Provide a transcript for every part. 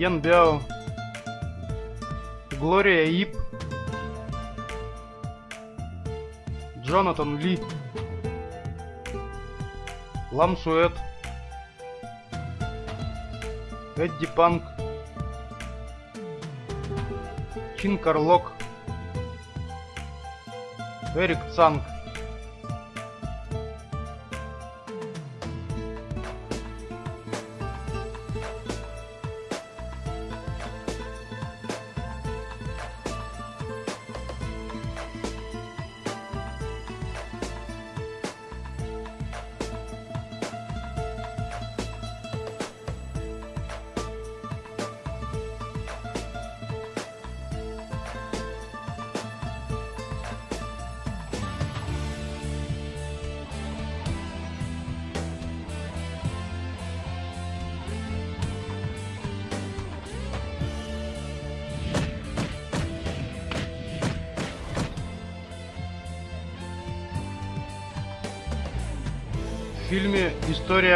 Йен Бяо, Глория Ип, Джонатан Ли, Лам Суэт, Эдди Панк, Чин Карлок, Эрик Цанг.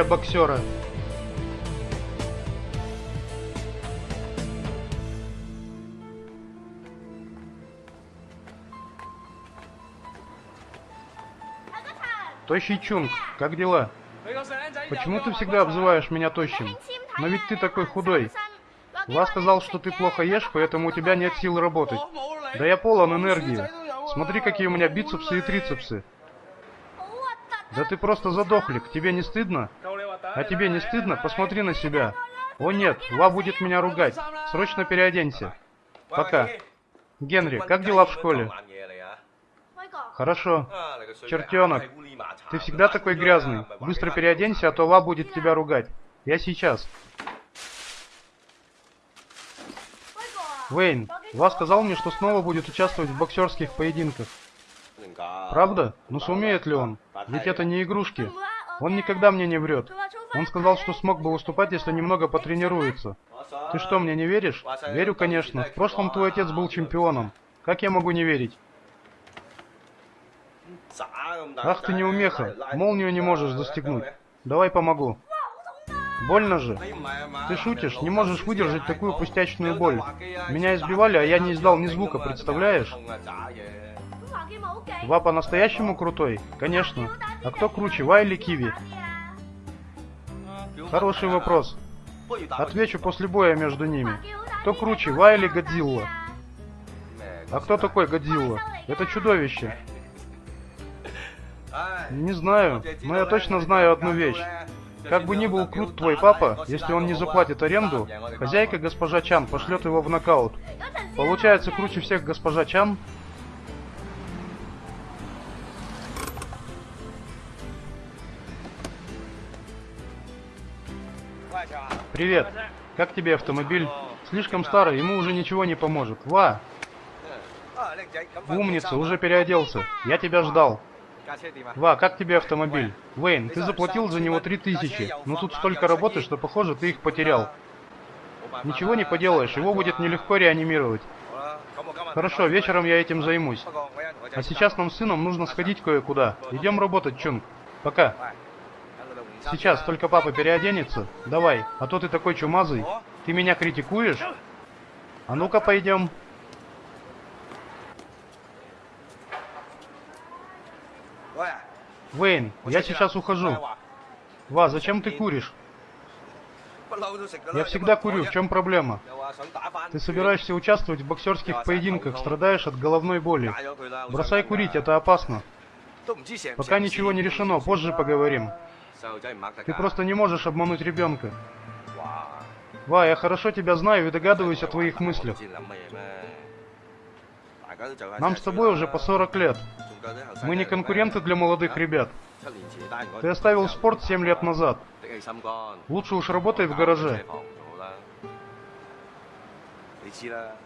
«История боксера». Тощий Чунг, как дела? Почему ты всегда обзываешь меня тощим? Но ведь ты такой худой. Ва сказал, что ты плохо ешь, поэтому у тебя нет сил работать. Да я полон энергии. Смотри, какие у меня бицепсы и трицепсы. Да ты просто задохлик, тебе не стыдно? А тебе не стыдно? Посмотри на себя. О нет, Ва будет меня ругать. Срочно переоденься. Пока. Генри, как дела в школе? Хорошо. Чертенок, ты всегда такой грязный. Быстро переоденься, а то Ва будет тебя ругать. Я сейчас. Вейн, Ва сказал мне, что снова будет участвовать в боксерских поединках. Правда? Ну сумеет ли он? Ведь это не игрушки. Он никогда мне не врет. Он сказал, что смог бы выступать, если немного потренируется. Ты что, мне не веришь? Верю, конечно. В прошлом твой отец был чемпионом. Как я могу не верить? Ах ты неумеха. Молнию не можешь застегнуть. Давай помогу. Больно же. Ты шутишь? Не можешь выдержать такую пустячную боль. Меня избивали, а я не издал ни звука, представляешь? Ва по-настоящему крутой? Конечно. А кто круче, Ва или Киви? Хороший вопрос. Отвечу после боя между ними. Кто круче, Ва или Годзилла? А кто такой Годзилла? Это чудовище. Не знаю, но я точно знаю одну вещь. Как бы ни был крут твой папа, если он не заплатит аренду, хозяйка госпожа Чан пошлет его в нокаут. Получается круче всех госпожа Чан? Привет. Как тебе автомобиль? Слишком старый, ему уже ничего не поможет. Ва! Умница, уже переоделся. Я тебя ждал. Ва, как тебе автомобиль? Вейн, ты заплатил за него три тысячи. Но тут столько работы, что похоже, ты их потерял. Ничего не поделаешь, его будет нелегко реанимировать. Хорошо, вечером я этим займусь. А сейчас нам с сыном нужно сходить кое-куда. Идем работать, Чунг. Пока. Сейчас, только папа переоденется. Давай, а то ты такой чумазый. Ты меня критикуешь? А ну-ка пойдем. Вейн, я сейчас ухожу. Ва, зачем ты куришь? Я всегда курю, в чем проблема? Ты собираешься участвовать в боксерских поединках, страдаешь от головной боли. Бросай курить, это опасно. Пока ничего не решено, позже поговорим. Ты просто не можешь обмануть ребенка. Ва, я хорошо тебя знаю и догадываюсь о твоих мыслях. Нам с тобой уже по 40 лет. Мы не конкуренты для молодых ребят. Ты оставил спорт 7 лет назад. Лучше уж работай в гараже.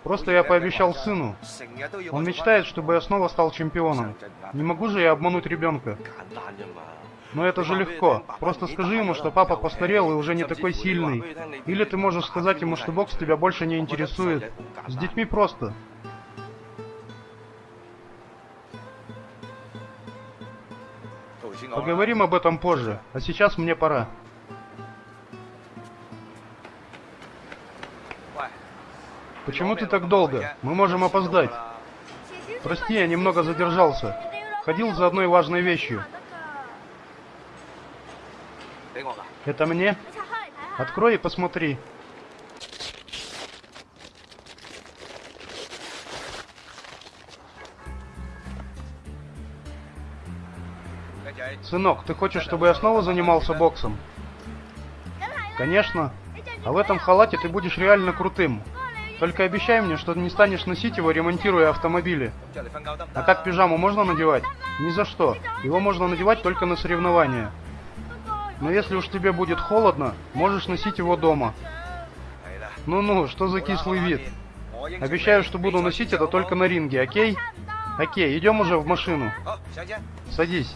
Просто я пообещал сыну. Он мечтает, чтобы я снова стал чемпионом. Не могу же я обмануть ребенка. Но это же легко. Просто скажи ему, что папа постарел и уже не такой сильный. Или ты можешь сказать ему, что бокс тебя больше не интересует. С детьми просто. Поговорим об этом позже, а сейчас мне пора. Почему ты так долго? Мы можем опоздать. Прости, я немного задержался. Ходил за одной важной вещью. Это мне? Открой и посмотри. Сынок, ты хочешь, чтобы я снова занимался боксом? Конечно. А в этом халате ты будешь реально крутым. Только обещай мне, что не станешь носить его, ремонтируя автомобили. А как пижаму можно надевать? Ни за что. Его можно надевать только на соревнования. Но если уж тебе будет холодно, можешь носить его дома. Ну-ну, что за кислый вид? Обещаю, что буду носить это только на ринге, окей? Окей, идем уже в машину. Садись.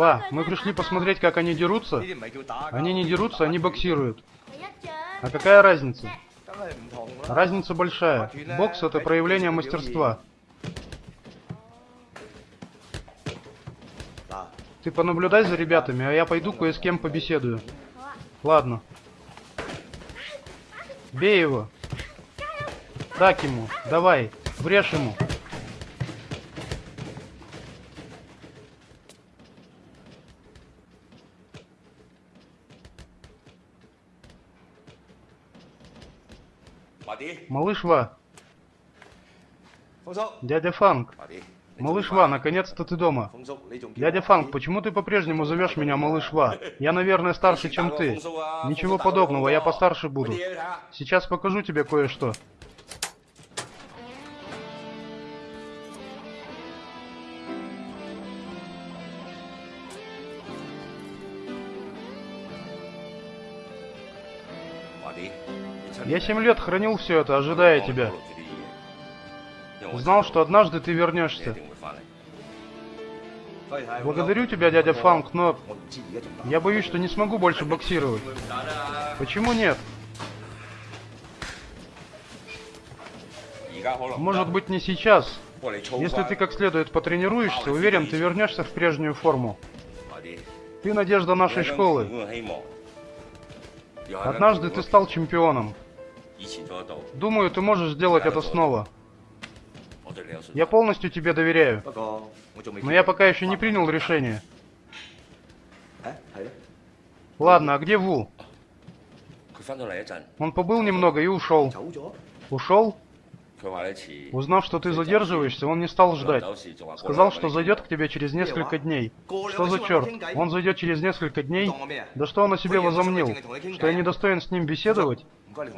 Ва, мы пришли посмотреть, как они дерутся. Они не дерутся, они боксируют. А какая разница? Разница большая. Бокс это проявление мастерства. Ты понаблюдай за ребятами, а я пойду кое с кем побеседую. Ладно. Бей его. Так ему. Давай. Врежь ему. Малыш Ва. Дядя Фанг. Малыш Ва, наконец-то ты дома. Дядя Фанг, почему ты по-прежнему зовешь меня Малыш Ва? Я, наверное, старше, чем ты. Ничего подобного, я постарше буду. Сейчас покажу тебе кое-что. Я семь лет хранил все это, ожидая тебя. Знал, что однажды ты вернешься. Благодарю тебя, дядя Фанк, но я боюсь, что не смогу больше боксировать. Почему нет? Может быть не сейчас. Если ты как следует потренируешься, уверен, ты вернешься в прежнюю форму. Ты надежда нашей школы. Однажды ты стал чемпионом. Думаю, ты можешь сделать это снова. Я полностью тебе доверяю. Но я пока еще не принял решение. Ладно, а где Ву? Он побыл немного и ушел. Ушел? Узнав, что ты задерживаешься, он не стал ждать. Сказал, что зайдет к тебе через несколько дней. Что за черт? Он зайдет через несколько дней? Да что он о себе возомнил? Что я недостоин с ним беседовать?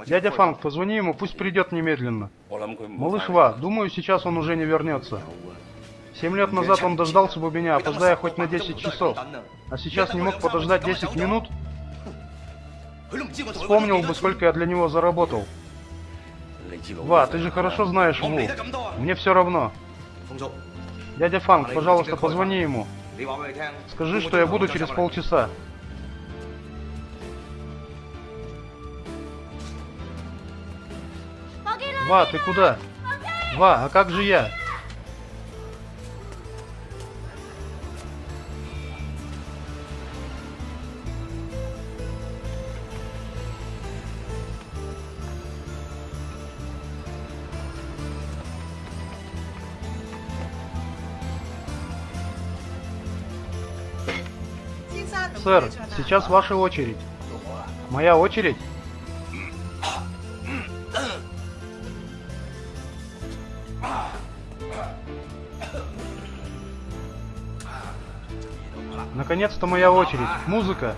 Дядя Фанг, позвони ему, пусть придет немедленно. Малыш Ва, думаю, сейчас он уже не вернется. Семь лет назад он дождался бы меня, опоздая хоть на 10 часов. А сейчас не мог подождать 10 минут? Вспомнил бы, сколько я для него заработал. Ва, ты же хорошо знаешь Ву. Мне все равно. Дядя Фанг, пожалуйста, позвони ему. Скажи, что я буду через полчаса. Ва, ты куда? Ва, а как же я? Сэр, сейчас ваша очередь. Моя очередь? Наконец-то моя очередь. Музыка.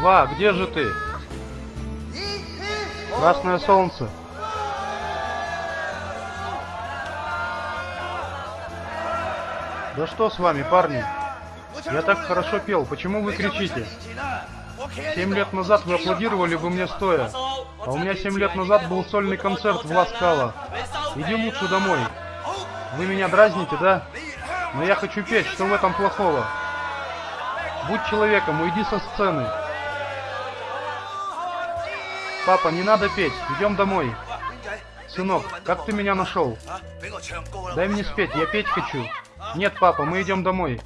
Ва, где же ты? Красное солнце. Да что с вами, парни? Я так хорошо пел, почему вы кричите? Семь лет назад вы аплодировали бы мне стоя. А у меня семь лет назад был сольный концерт в Ласкала. Иди лучше домой. Вы меня дразните, да? Но я хочу петь, что в этом плохого? Будь человеком, уйди со сцены. Папа, не надо петь, идем домой. Сынок, как ты меня нашел? Дай мне спеть, я петь хочу. Нет, папа, мы идем домой.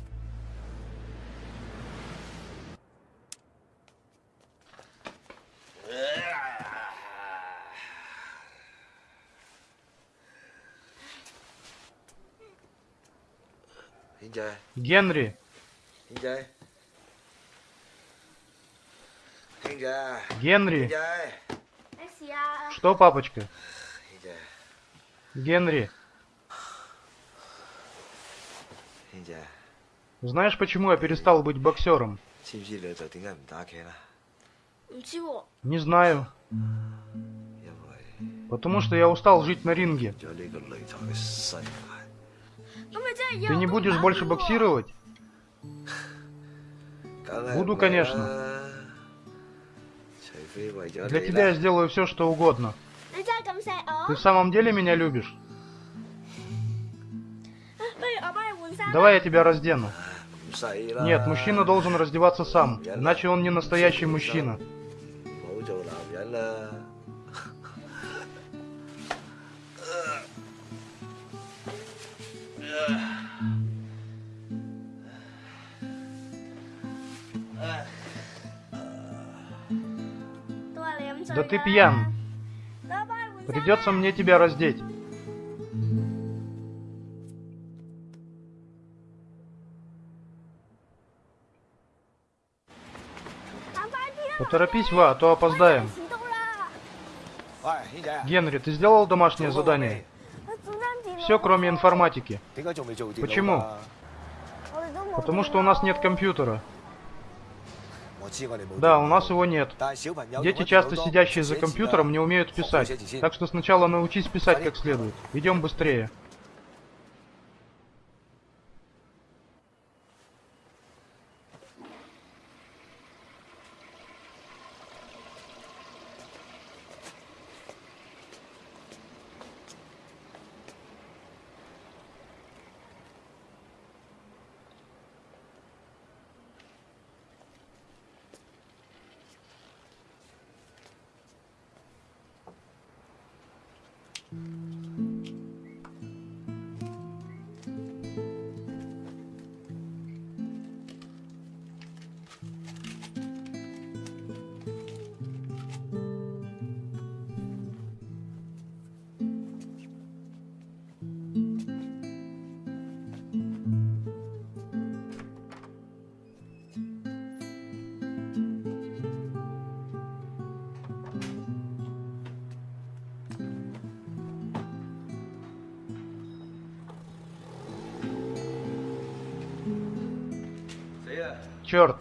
Генри. Генри. Что, папочка? Генри. Знаешь, почему я перестал быть боксером? Чего? Не знаю. Потому что я устал жить на ринге. Ты не будешь больше боксировать? Буду, конечно. Для тебя я сделаю все, что угодно. Ты в самом деле меня любишь? Давай я тебя раздену. Нет, мужчина должен раздеваться сам, иначе он не настоящий мужчина. Да ты пьян. Придется мне тебя раздеть. Поторопись, Ва, а то опоздаем. Генри, ты сделал домашнее задание? Все, кроме информатики. Почему? Потому что у нас нет компьютера. Да, у нас его нет. Дети, часто сидящие за компьютером, не умеют писать. Так что сначала научись писать как следует. Идем быстрее. Черт!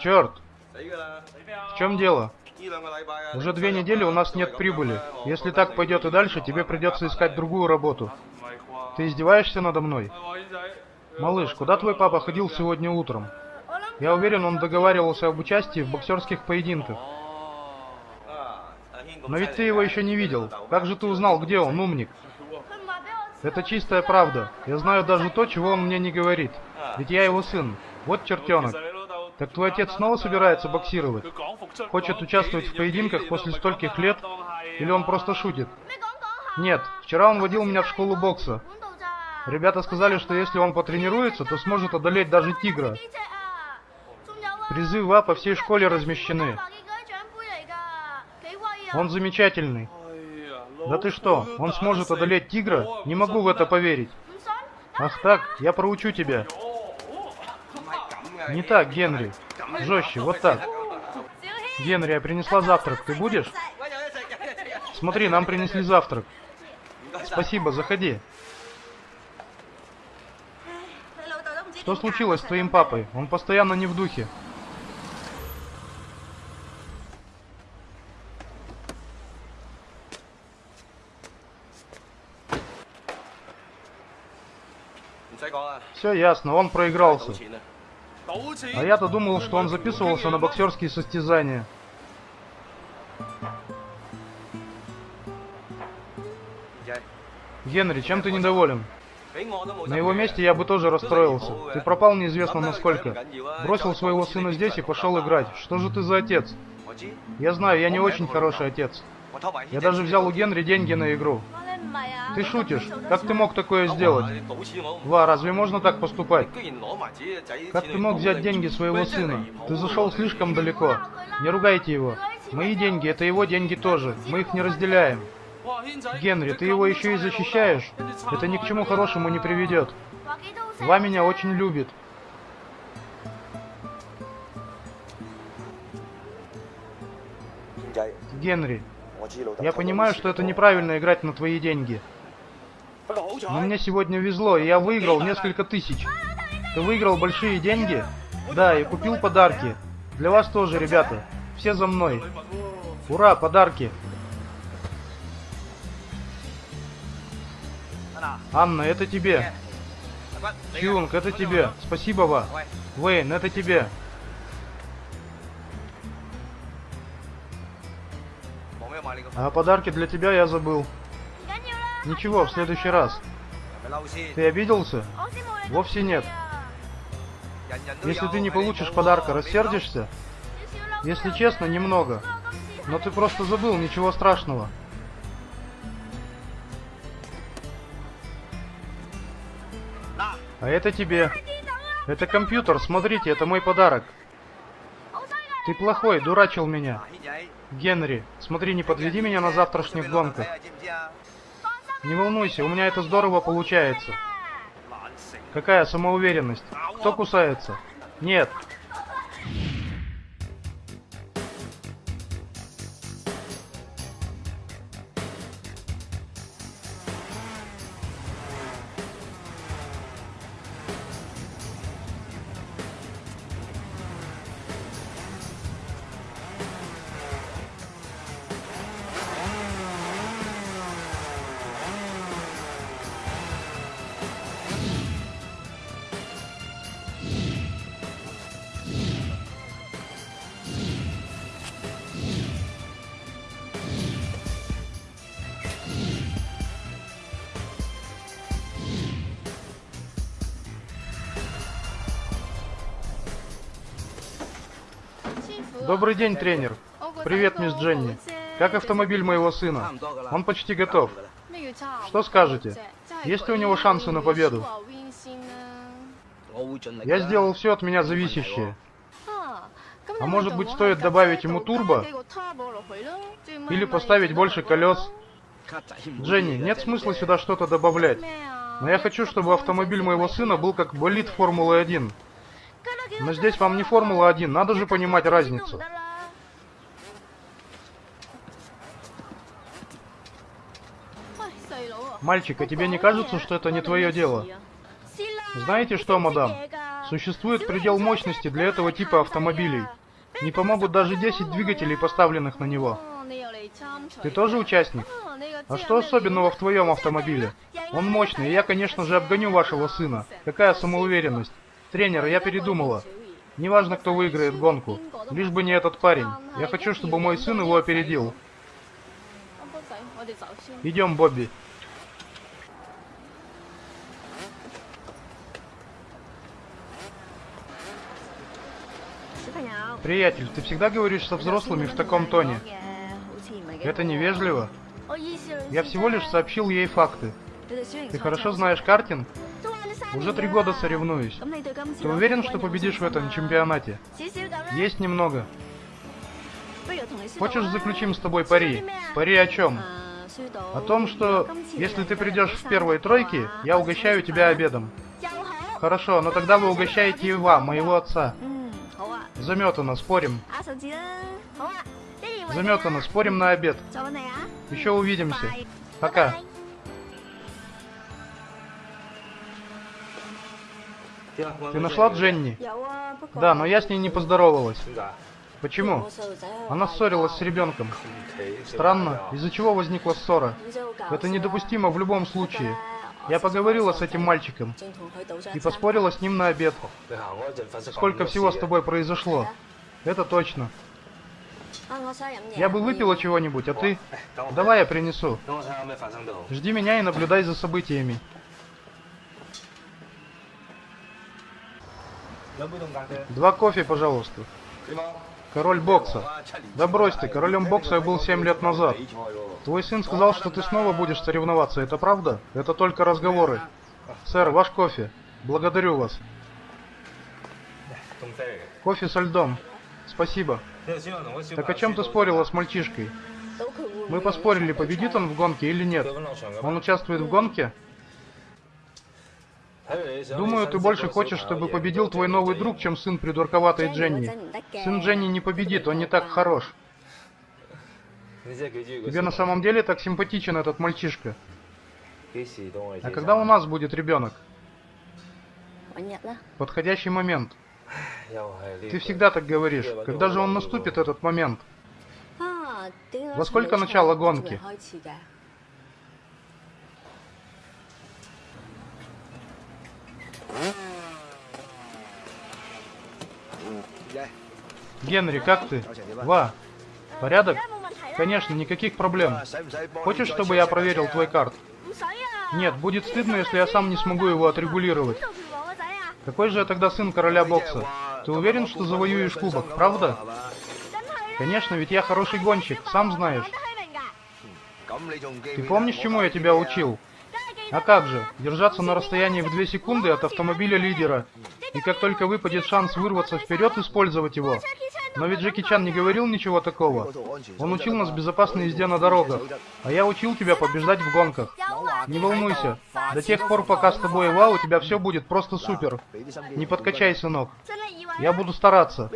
Черт! В чем дело? Уже две недели у нас нет прибыли. Если так пойдет и дальше, тебе придется искать другую работу. Ты издеваешься надо мной? Малыш, куда твой папа ходил сегодня утром? Я уверен, он договаривался об участии в боксерских поединках. Но ведь ты его еще не видел. Как же ты узнал, где он, умник? Это чистая правда. Я знаю даже то, чего он мне не говорит. Ведь я его сын. Вот чертенок. Так твой отец снова собирается боксировать? Хочет участвовать в поединках после стольких лет? Или он просто шутит? Нет, вчера он водил меня в школу бокса. Ребята сказали, что если он потренируется, то сможет одолеть даже тигра. Призы Призывы а по всей школе размещены. Он замечательный. Да ты что, он сможет одолеть тигра? Не могу в это поверить. Ах так, я проучу тебя. Не так, Генри. Жестче, вот так. Генри, я принесла завтрак. Ты будешь? Смотри, нам принесли завтрак. Спасибо, заходи. Что случилось с твоим папой? Он постоянно не в духе. Все ясно, он проигрался. А я-то думал, что он записывался на боксерские состязания. Генри, чем ты недоволен? На его месте я бы тоже расстроился. Ты пропал неизвестно насколько. Бросил своего сына здесь и пошел играть. Что же ты за отец? Я знаю, я не очень хороший отец. Я даже взял у Генри деньги на игру. Ты шутишь? Как ты мог такое сделать? Ва, разве можно так поступать? Как ты мог взять деньги своего сына? Ты зашел слишком далеко. Не ругайте его. Мои деньги — это его деньги тоже. Мы их не разделяем. Генри, ты его еще и защищаешь? Это ни к чему хорошему не приведет. Ва меня очень любит. Генри, я понимаю, что это неправильно играть на твои деньги. Но мне сегодня везло, и я выиграл несколько тысяч. Ты выиграл большие деньги? Да, и купил подарки. Для вас тоже, ребята. Все за мной. Ура, подарки. Анна, это тебе. Чунг, это тебе. Спасибо, Ва. Вейн, это тебе. А подарки для тебя я забыл. Ничего, в следующий раз. Ты обиделся? Вовсе нет. Если ты не получишь подарка, рассердишься? Если честно, немного. Но ты просто забыл, ничего страшного. А это тебе. Это компьютер, смотрите, это мой подарок. Ты плохой, дурачил меня. Генри, смотри, не подведи меня на завтрашних гонках. Не волнуйся, у меня это здорово получается. Какая самоуверенность? Кто кусается? Нет. День, тренер. Привет, мисс Дженни. Как автомобиль моего сына? Он почти готов. Что скажете? Есть ли у него шансы на победу? Я сделал все от меня зависящее. А может быть стоит добавить ему турбо? Или поставить больше колес? Дженни, нет смысла сюда что-то добавлять. Но я хочу, чтобы автомобиль моего сына был как болид Формулы-1. Но здесь вам не Формула-1, надо же понимать разницу. Мальчик, а тебе не кажется, что это не твое дело? Знаете что, мадам? Существует предел мощности для этого типа автомобилей. Не помогут даже 10 двигателей, поставленных на него. Ты тоже участник? А что особенного в твоем автомобиле? Он мощный, и я, конечно же, обгоню вашего сына. Какая самоуверенность. Тренер, я передумала. Неважно, кто выиграет гонку. Лишь бы не этот парень. Я хочу, чтобы мой сын его опередил. Идем, Бобби. Приятель, ты всегда говоришь со взрослыми в таком тоне. Это невежливо. Я всего лишь сообщил ей факты. Ты хорошо знаешь картинг? Уже три года соревнуюсь. Ты уверен, что победишь в этом чемпионате? Есть немного. Хочешь, заключим с тобой пари? Пари о чем? О том, что если ты придешь в первой тройке, я угощаю тебя обедом. Хорошо, но тогда вы угощаете Ива, моего отца. Заметано, спорим. Заметано, спорим на обед. Еще увидимся. Пока. Ты нашла Дженни? Да, но я с ней не поздоровалась. Почему? Она ссорилась с ребенком. Странно, из-за чего возникла ссора? Это недопустимо в любом случае. Я поговорила с этим мальчиком и поспорила с ним на обед. Сколько всего с тобой произошло. Это точно. Я бы выпила чего-нибудь, а ты... Давай я принесу. Жди меня и наблюдай за событиями. Два кофе, пожалуйста. Король бокса. Да брось ты, королем бокса я был 7 лет назад. Твой сын сказал, что ты снова будешь соревноваться, это правда? Это только разговоры. Сэр, ваш кофе. Благодарю вас. Кофе со льдом. Спасибо. Так о чем ты спорила с мальчишкой? Мы поспорили, победит он в гонке или нет. Он участвует в гонке? Думаю, ты больше хочешь, чтобы победил твой новый друг, чем сын придурковатой Дженни. Сын Дженни не победит, он не так хорош. Тебе на самом деле так симпатичен этот мальчишка. А когда у нас будет ребенок? Подходящий момент. Ты всегда так говоришь. Когда же он наступит, этот момент? Во сколько начало гонки? Генри, как ты? Ва, порядок? Конечно, никаких проблем. Хочешь, чтобы я проверил твой карт? Нет, будет стыдно, если я сам не смогу его отрегулировать. Какой же я тогда сын короля бокса? Ты уверен, что завоюешь кубок, правда? Конечно, ведь я хороший гонщик, сам знаешь. Ты помнишь, чему я тебя учил? А как же, держаться на расстоянии в 2 секунды от автомобиля лидера. И как только выпадет шанс вырваться вперед, использовать его. Но ведь Джеки Чан не говорил ничего такого. Он учил нас безопасной езде на дорогах. А я учил тебя побеждать в гонках. Не волнуйся. До тех пор, пока с тобой Ва, у тебя все будет просто супер. Не подкачай, сынок. Я буду стараться.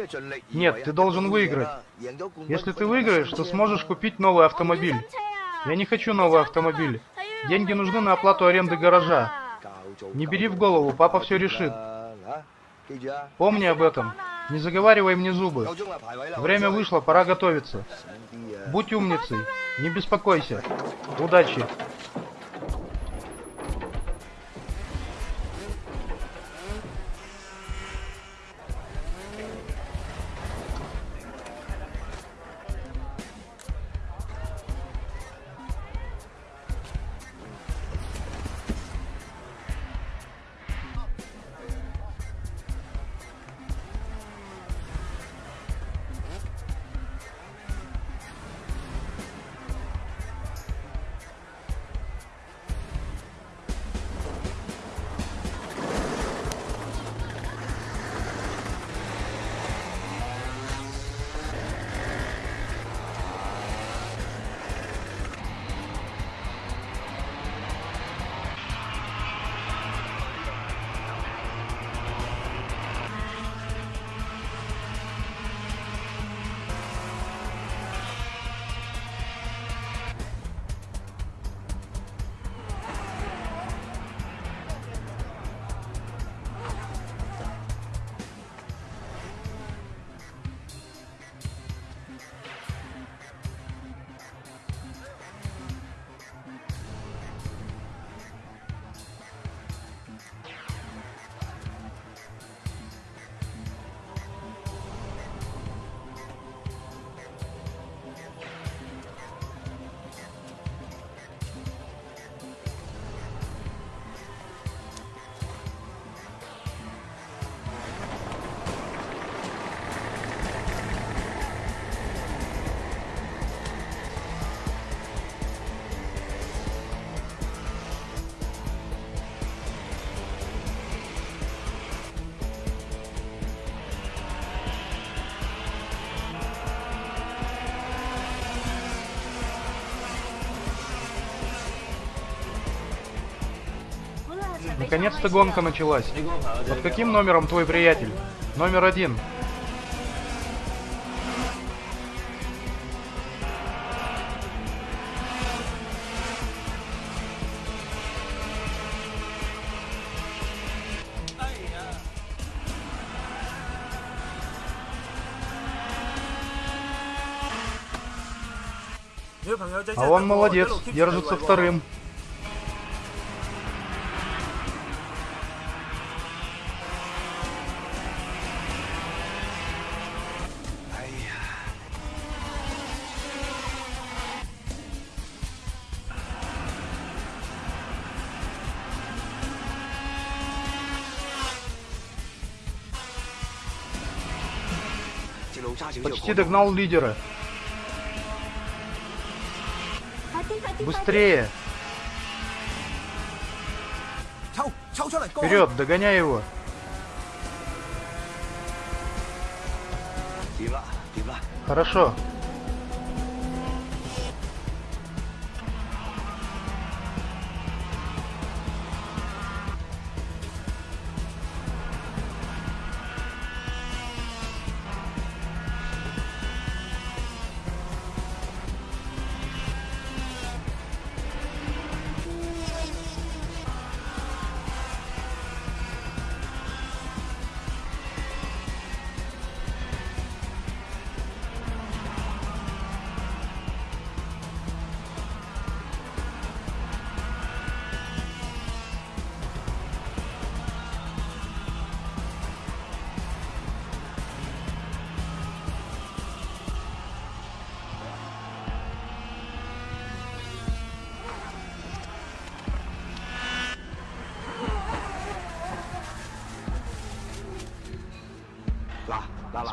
Нет, ты должен выиграть. Если ты выиграешь, то сможешь купить новый автомобиль. Я не хочу новый автомобиль. Деньги нужны на оплату аренды гаража. Не бери в голову, папа все решит. Помни об этом. Не заговаривай мне зубы. Время вышло, пора готовиться. Будь умницей. Не беспокойся. Удачи. Наконец-то гонка началась. Под каким номером твой приятель? Номер один. А он молодец, держится вторым. почти догнал лидера. Быстрее! Вперед, догоняй его! Хорошо,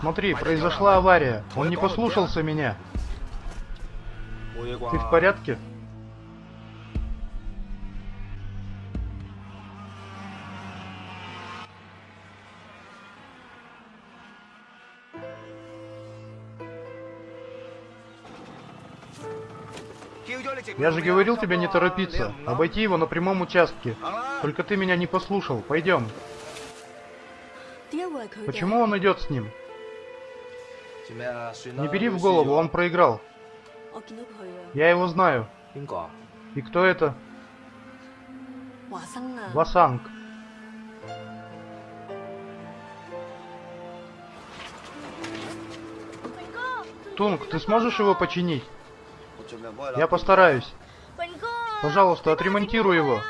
Смотри, произошла авария. Он не послушался меня. Ты в порядке? Я же говорил тебе не торопиться, обойти его на прямом участке. Только ты меня не послушал. Пойдем. Почему он идет с ним? Не бери в голову, он проиграл. Я его знаю. И кто это? Васанг. Тунг, ты сможешь его починить? Я постараюсь. Пожалуйста, отремонтируй его.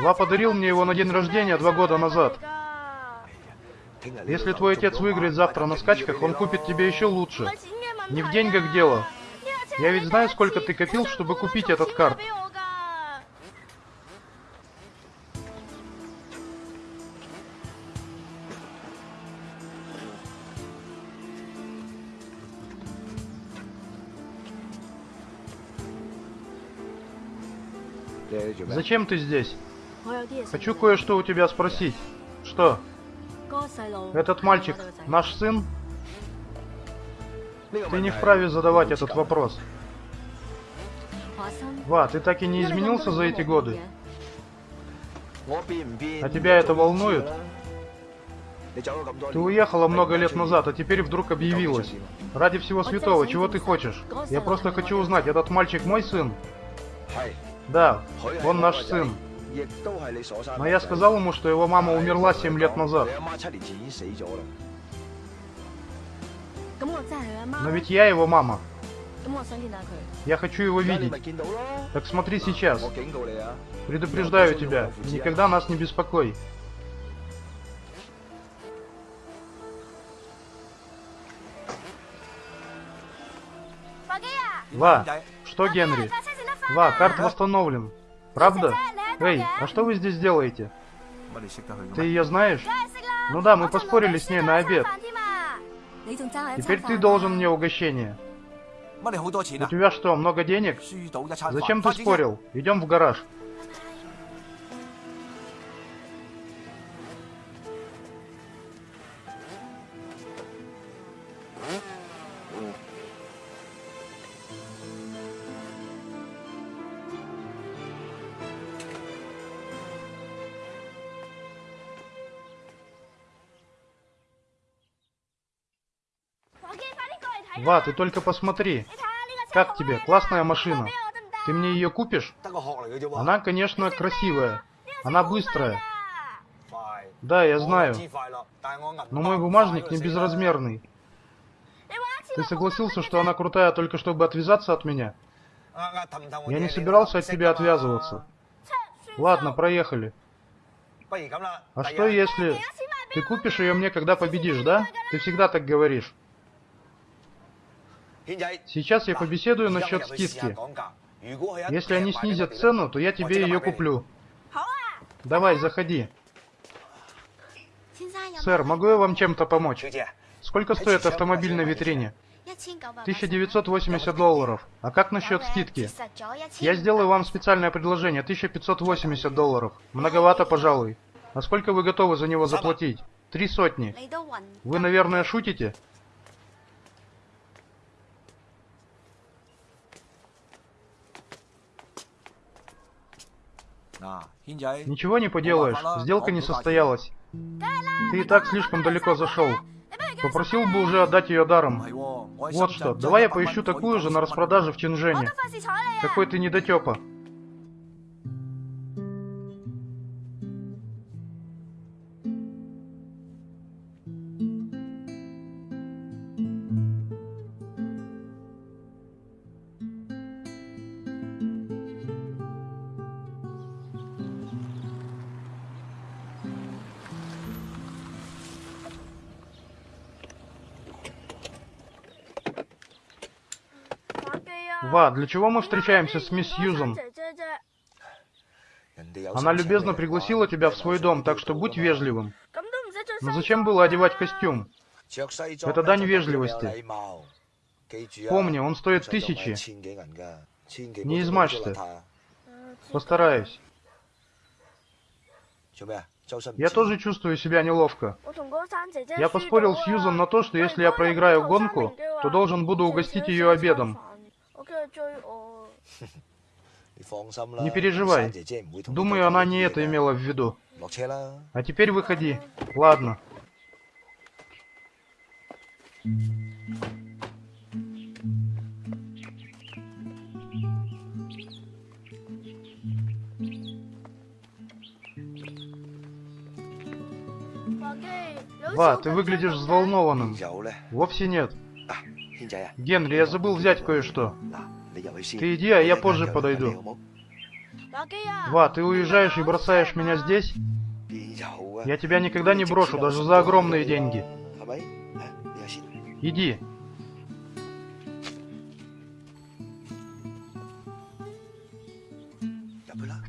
Ва подарил мне его на день рождения два года назад. Если твой отец выиграет завтра на скачках, он купит тебе еще лучше. Не в деньгах дело. Я ведь знаю, сколько ты копил, чтобы купить этот карт. Зачем ты здесь? Хочу кое-что у тебя спросить. Что? Этот мальчик наш сын? Ты не вправе задавать этот вопрос. Ва, ты так и не изменился за эти годы? А тебя это волнует? Ты уехала много лет назад, а теперь вдруг объявилась. Ради всего святого, чего ты хочешь? Я просто хочу узнать, этот мальчик мой сын? Да, он наш сын. Но я сказал ему, что его мама умерла 7 лет назад. Но ведь я его мама. Я хочу его видеть. Так смотри сейчас. Предупреждаю тебя, никогда нас не беспокой. Ва, что Генри? Ва, карта восстановлен. Правда? Эй, а что вы здесь делаете? Ты ее знаешь? Ну да, мы поспорили с ней на обед. Теперь ты должен мне угощение. У тебя что, много денег? Зачем ты спорил? Идем в гараж. Ва, ты только посмотри. Как тебе? Классная машина. Ты мне ее купишь? Она, конечно, красивая. Она быстрая. Да, я знаю. Но мой бумажник не безразмерный. Ты согласился, что она крутая только чтобы отвязаться от меня? Я не собирался от тебя отвязываться. Ладно, проехали. А что если... Ты купишь ее мне, когда победишь, да? Ты всегда так говоришь. Сейчас я побеседую насчет скидки. Если они снизят цену, то я тебе ее куплю. Давай, заходи. Сэр, могу я вам чем-то помочь? Сколько стоит автомобиль на витрине? 1980 долларов. А как насчет скидки? Я сделаю вам специальное предложение, 1580 долларов. Многовато, пожалуй. А сколько вы готовы за него заплатить? Три сотни. Вы, наверное, шутите? Ничего не поделаешь, сделка не состоялась. Ты и так слишком далеко зашел. Попросил бы уже отдать ее даром. Вот что, давай я поищу такую же на распродаже в Чинжэне. Какой ты недотепа. Ва, для чего мы встречаемся с мисс Сьюзан? Она любезно пригласила тебя в свой дом, так что будь вежливым. Но зачем было одевать костюм? Это дань вежливости. Помни, он стоит тысячи. Не измажься. Постараюсь. Я тоже чувствую себя неловко. Я поспорил с Юзан на то, что если я проиграю гонку, то должен буду угостить ее обедом. Не переживай. Думаю, она не это имела в виду. А теперь выходи. Ладно. Ва, ты выглядишь взволнованным. Вовсе нет. Генри, я забыл взять кое-что. Ты иди, а я позже подойду. Ва, ты уезжаешь и бросаешь меня здесь? Я тебя никогда не брошу, даже за огромные деньги. Иди.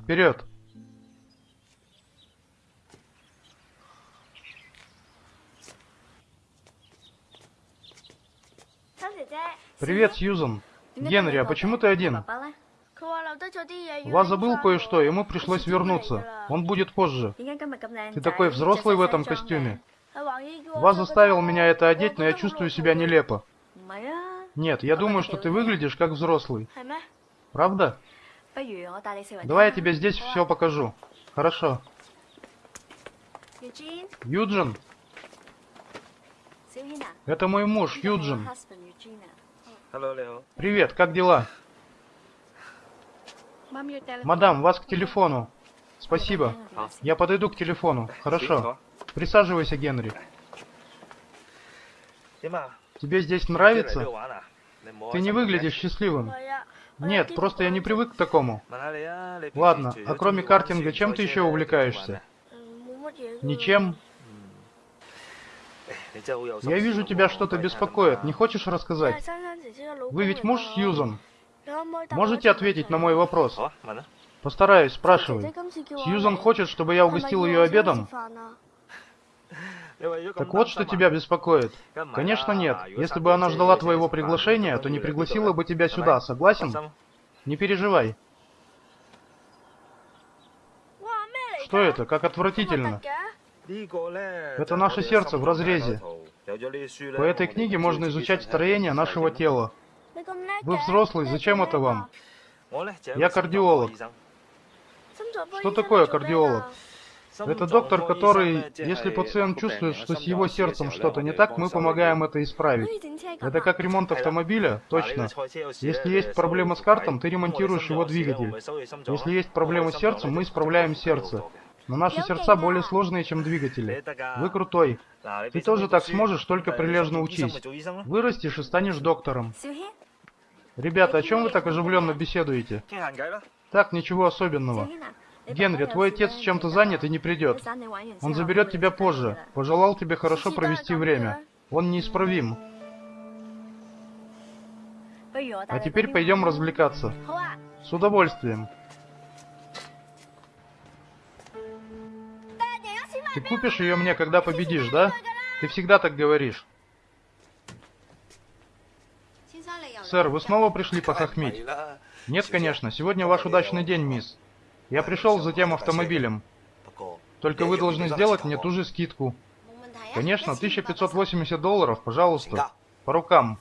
Вперед. Привет, Сьюзан. Генри, а почему ты один? Ва забыл кое-что, ему пришлось вернуться. Он будет позже. Ты такой взрослый в этом костюме. Ва заставил меня это одеть, но я чувствую себя нелепо. Нет, я думаю, что ты выглядишь как взрослый. Правда? Давай я тебе здесь все покажу. Хорошо. Юджин? Это мой муж, Юджин. Привет, как дела? Мадам, вас к телефону. Спасибо. Я подойду к телефону. Хорошо. Присаживайся, Генри. Тебе здесь нравится? Ты не выглядишь счастливым. Нет, просто я не привык к такому. Ладно, а кроме картинга, чем ты еще увлекаешься? Ничем. Я вижу, тебя что-то беспокоит. Не хочешь рассказать? Вы ведь муж Сьюзан? Можете ответить на мой вопрос? Постараюсь, спрашивай. Сьюзан хочет, чтобы я угостил ее обедом? Так вот, что тебя беспокоит. Конечно, нет. Если бы она ждала твоего приглашения, то не пригласила бы тебя сюда, согласен? Не переживай. Что это? Как отвратительно. Это наше сердце в разрезе. По этой книге можно изучать строение нашего тела. Вы взрослый, зачем это вам? Я кардиолог. Что такое кардиолог? Это доктор, который, если пациент чувствует, что с его сердцем что-то не так, мы помогаем это исправить. Это как ремонт автомобиля? Точно. Если есть проблема с картом, ты ремонтируешь его двигатель. Если есть проблема с сердцем, мы исправляем сердце. Но наши сердца более сложные, чем двигатели. Вы крутой. Ты тоже так сможешь, только прилежно учись. Вырастешь и станешь доктором. Ребята, о чем вы так оживленно беседуете? Так, ничего особенного. Генри, твой отец чем-то занят и не придет. Он заберет тебя позже. Пожелал тебе хорошо провести время. Он неисправим. А теперь пойдем развлекаться. С удовольствием. Ты купишь ее мне, когда победишь, да? Ты всегда так говоришь. Сэр, вы снова пришли похохмить? Нет, конечно. Сегодня ваш удачный день, мисс. Я пришел за тем автомобилем. Только вы должны сделать мне ту же скидку. Конечно, 1580 долларов, пожалуйста. По рукам.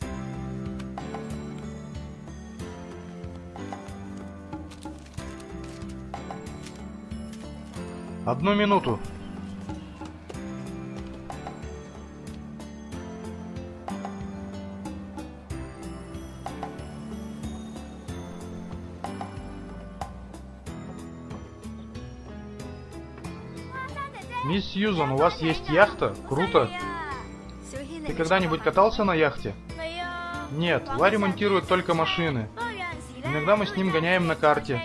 Одну минуту. Мисс Сьюзан, у вас есть яхта? Круто. Ты когда-нибудь катался на яхте? Нет, Ларри монтирует только машины. Иногда мы с ним гоняем на карте.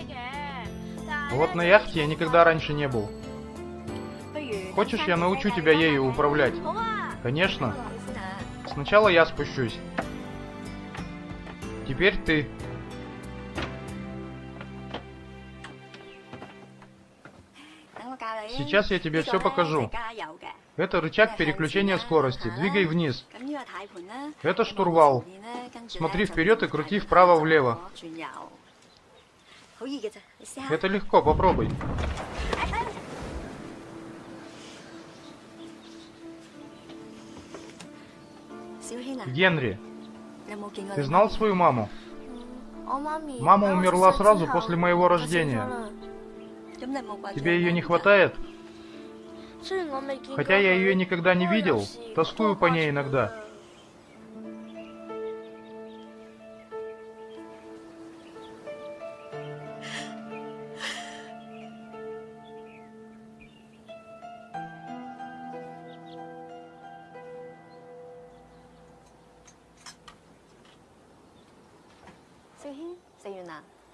Вот на яхте я никогда раньше не был. Хочешь, я научу тебя ею управлять? Конечно. Сначала я спущусь. Теперь ты. Сейчас я тебе все покажу. Это рычаг переключения скорости. Двигай вниз. Это штурвал. Смотри вперед и крути вправо-влево. Это легко, попробуй. Генри, ты знал свою маму? Мама умерла сразу после моего рождения. Тебе ее не хватает? Хотя я ее никогда не видел, тоскую по ней иногда.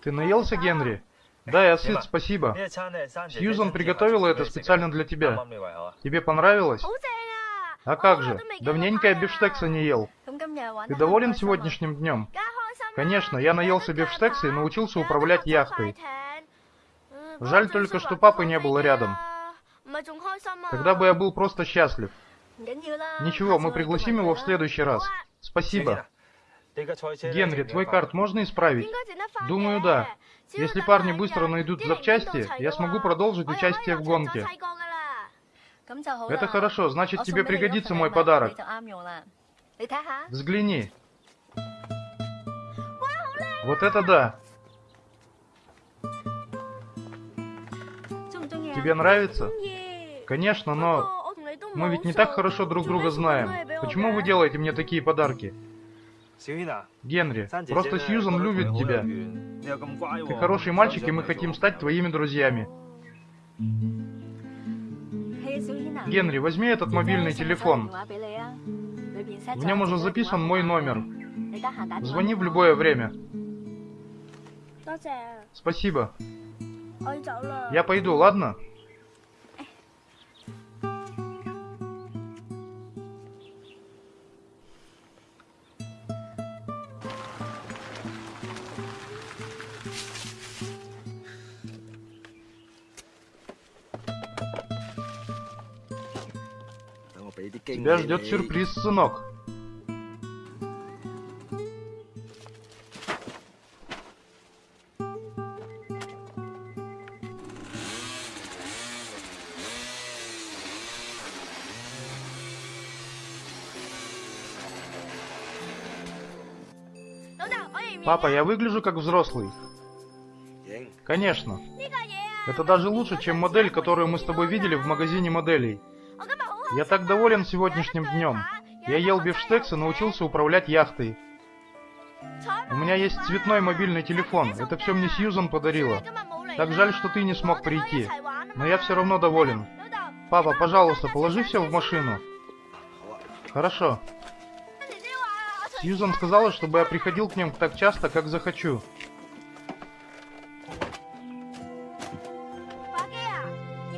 Ты наелся, Генри? Да, я сыт, спасибо. Сьюзан приготовила это специально для тебя. Тебе понравилось? А как же? Давненько я бифштекса не ел. Ты доволен сегодняшним днем? Конечно, я наелся бифштекса и научился управлять яхтой. Жаль только, что папы не было рядом. Тогда бы я был просто счастлив. Ничего, мы пригласим его в следующий раз. Спасибо. Генри, твой карт можно исправить? Думаю, да. Если парни быстро найдут запчасти, я смогу продолжить участие в гонке. Это хорошо, значит тебе пригодится мой подарок. Взгляни. Вот это да. Тебе нравится? Конечно, но мы ведь не так хорошо друг друга знаем. Почему вы делаете мне такие подарки? Генри, просто Сьюзан любит тебя. Ты хороший мальчик, и мы хотим стать твоими друзьями. Генри, возьми этот мобильный телефон. В нем уже записан мой номер. Звони в любое время. Спасибо. Я пойду, ладно? Тебя ждет сюрприз, сынок. Папа, я выгляжу как взрослый. Конечно. Это даже лучше, чем модель, которую мы с тобой видели в магазине моделей. Я так доволен сегодняшним днем. Я ел бифштекс и научился управлять яхтой. У меня есть цветной мобильный телефон. Это все мне Сьюзан подарила. Так жаль, что ты не смог прийти. Но я все равно доволен. Папа, пожалуйста, положи все в машину. Хорошо. Сьюзан сказала, чтобы я приходил к ним так часто, как захочу.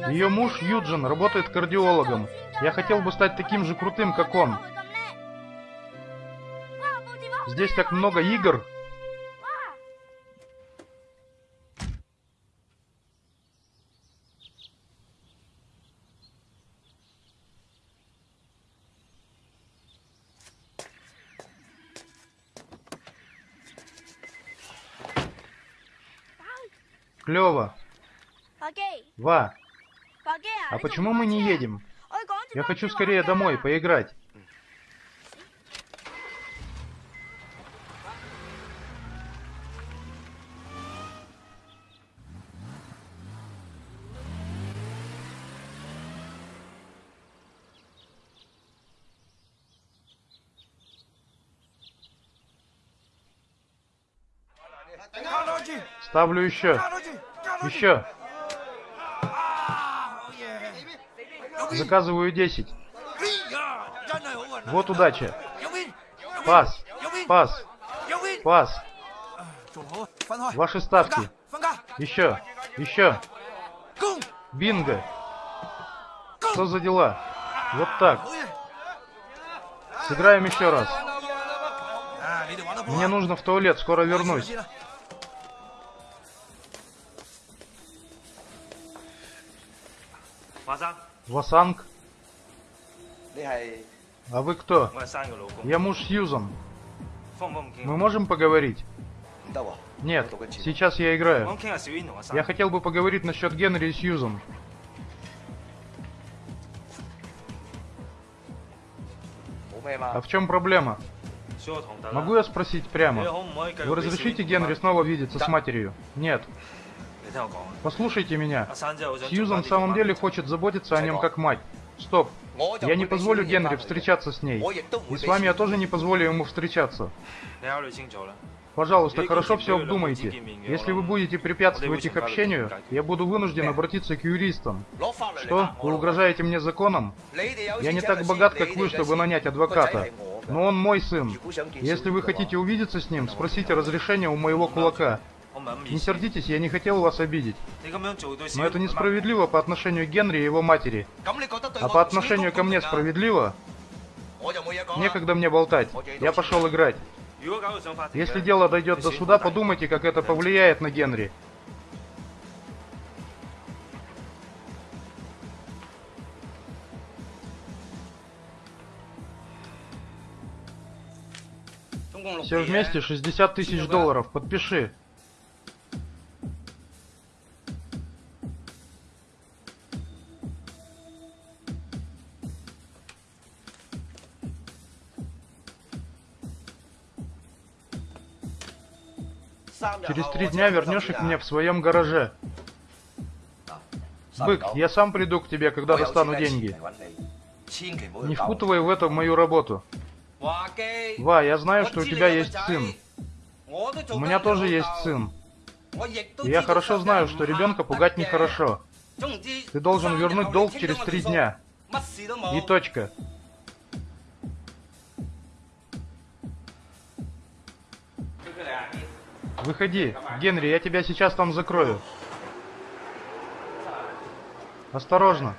Ее муж Юджин работает кардиологом. Я хотел бы стать таким же крутым, как он. Здесь так много игр. Клево. Ва. А, а почему мы не едем? Я хочу скорее домой поиграть. Ставлю еще. Еще. Заказываю 10. Вот удача. Пас. Пас. Пас. Ваши ставки. Еще. Еще. Бинго. Что за дела? Вот так. Сыграем еще раз. Мне нужно в туалет, скоро вернусь. Васанг? А вы кто? Я муж Сьюзан. Мы можем поговорить? Нет, сейчас я играю. Я хотел бы поговорить насчет Генри и Сьюзан. А в чем проблема? Могу я спросить прямо? Вы разрешите Генри снова видеться с матерью? Нет. Послушайте меня. Сьюзан в самом деле хочет заботиться о нем как мать. Стоп. Я не позволю Генри встречаться с ней. И с вами я тоже не позволю ему встречаться. Пожалуйста, хорошо все обдумайте. Если вы будете препятствовать их общению, я буду вынужден обратиться к юристам. Что? Вы угрожаете мне законом? Я не так богат, как вы, чтобы нанять адвоката. Но он мой сын. Если вы хотите увидеться с ним, спросите разрешения у моего кулака. Не сердитесь, я не хотел вас обидеть. Но это несправедливо по отношению к Генри и его матери. А по отношению ко мне справедливо? Некогда мне болтать. Я пошел играть. Если дело дойдет до суда, подумайте, как это повлияет на Генри. Все вместе 60 тысяч долларов. Подпиши. Через три дня вернешь их мне в своем гараже. Бык, я сам приду к тебе, когда достану деньги. Не впутывай в это мою работу. Ва, я знаю, что у тебя есть сын. У меня тоже есть сын. И я хорошо знаю, что ребенка пугать нехорошо. Ты должен вернуть долг через три дня. И точка. Выходи, Генри, я тебя сейчас там закрою. Осторожно.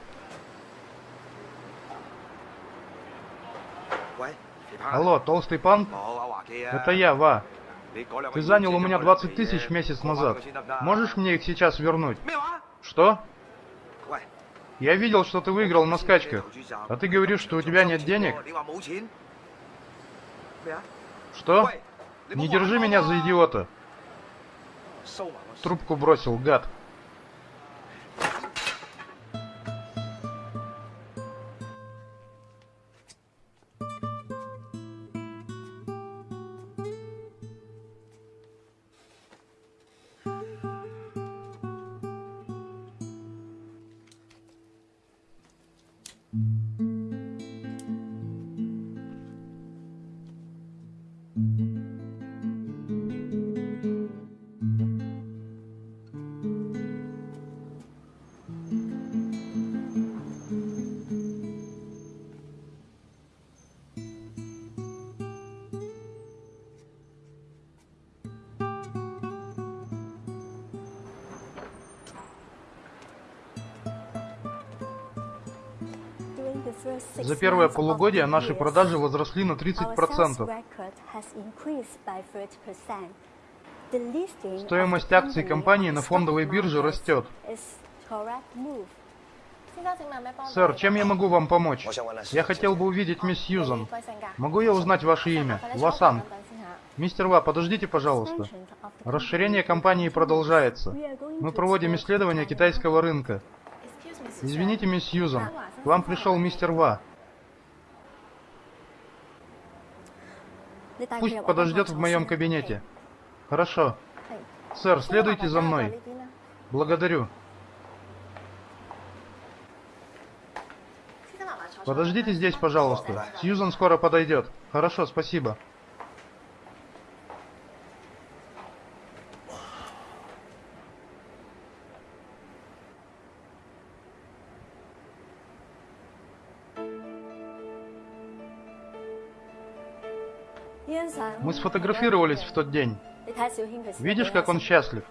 Алло, толстый пан? Это я, Ва. Ты занял у меня 20 тысяч месяц назад. Можешь мне их сейчас вернуть? Что? Я видел, что ты выиграл на скачках. А ты говоришь, что у тебя нет денег? Что? Не держи меня за идиота. Трубку бросил, гад. Первое полугодие наши продажи возросли на 30%. Стоимость акций компании на фондовой бирже растет. Сэр, чем я могу вам помочь? Я хотел бы увидеть мисс Сьюзан. Могу я узнать ваше имя? Васан. Мистер Ва, подождите, пожалуйста. Расширение компании продолжается. Мы проводим исследование китайского рынка. Извините, мисс Сьюзан, к вам пришел мистер Ва. Пусть подождет в моем кабинете. Хорошо. Сэр, следуйте за мной. Благодарю. Подождите здесь, пожалуйста. Сьюзан скоро подойдет. Хорошо, спасибо. Сфотографировались в тот день. Видишь, как он счастлив?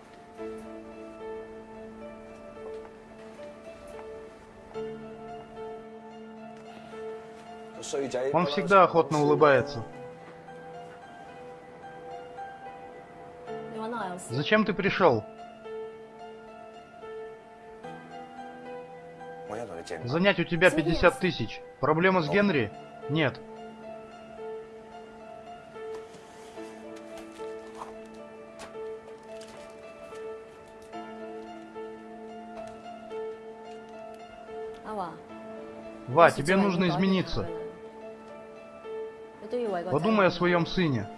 Он всегда охотно улыбается. Зачем ты пришел? Занять у тебя 50 тысяч. Проблема с Генри? Нет. Ва, тебе нужно измениться. Подумай о своем сыне.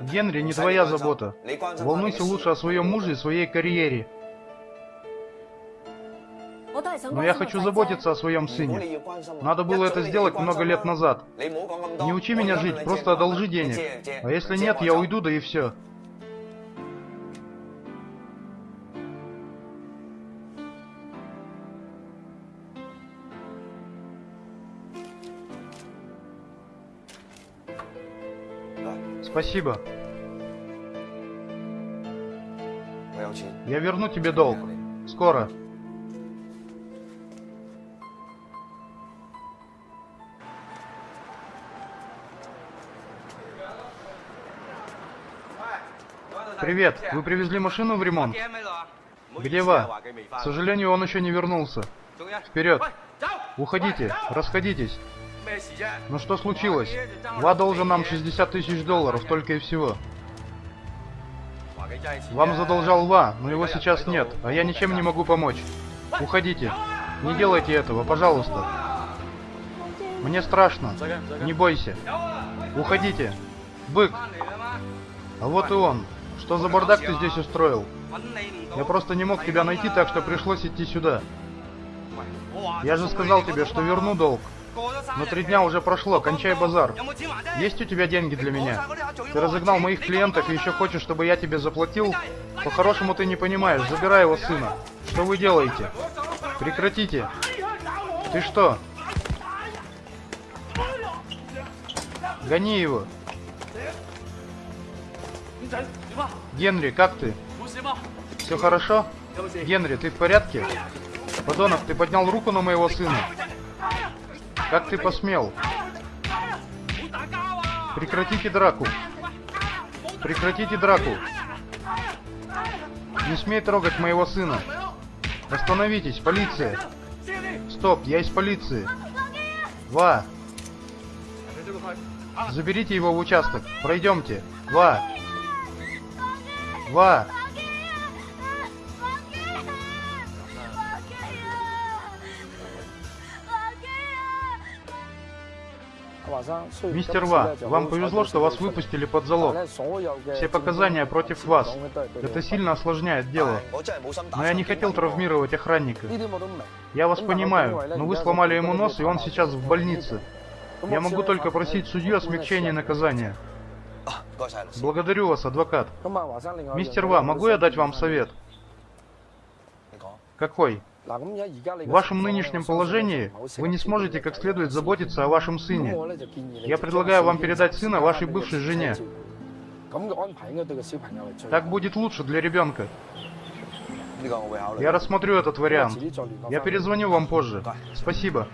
Генри не твоя забота. Волнуйся лучше о своем муже и своей карьере. Но я хочу заботиться о своем сыне. Надо было это сделать много лет назад. Не учи меня жить, просто одолжи денег. А если нет, я уйду, да и все. Спасибо. Я верну тебе долг. Скоро. Привет, вы привезли машину в ремонт? Где Ва? К сожалению, он еще не вернулся. Вперед! Уходите, расходитесь. Ну что случилось? Ва должен нам 60 тысяч долларов, только и всего. Вам задолжал Ва, но его сейчас нет, а я ничем не могу помочь. Уходите. Не делайте этого, пожалуйста. Мне страшно. Не бойся. Уходите. Бык. А вот и он. Что за бардак ты здесь устроил? Я просто не мог тебя найти, так что пришлось идти сюда. Я же сказал тебе, что верну долг. Но три дня уже прошло, кончай базар. Есть у тебя деньги для меня? Ты разогнал моих клиентов и еще хочешь, чтобы я тебе заплатил? По-хорошему ты не понимаешь, забирай его сына. Что вы делаете? Прекратите. Ты что? Гони его. Генри, как ты? Все хорошо? Генри, ты в порядке? Подонок, ты поднял руку на моего сына. Как ты посмел? Прекратите драку. Прекратите драку. Не смей трогать моего сына. Остановитесь, полиция. Стоп, я из полиции. Ва. Заберите его в участок. Пройдемте. Ва. Ва. Мистер Ва, вам повезло, что вас выпустили под залог. Все показания против вас. Это сильно осложняет дело. Но я не хотел травмировать охранника. Я вас понимаю, но вы сломали ему нос, и он сейчас в больнице. Я могу только просить судью о смягчении наказания. Благодарю вас, адвокат. Мистер Ва, могу я дать вам совет? Какой? В вашем нынешнем положении вы не сможете как следует заботиться о вашем сыне. Я предлагаю вам передать сына вашей бывшей жене. Так будет лучше для ребенка. Я рассмотрю этот вариант. Я перезвоню вам позже. Спасибо.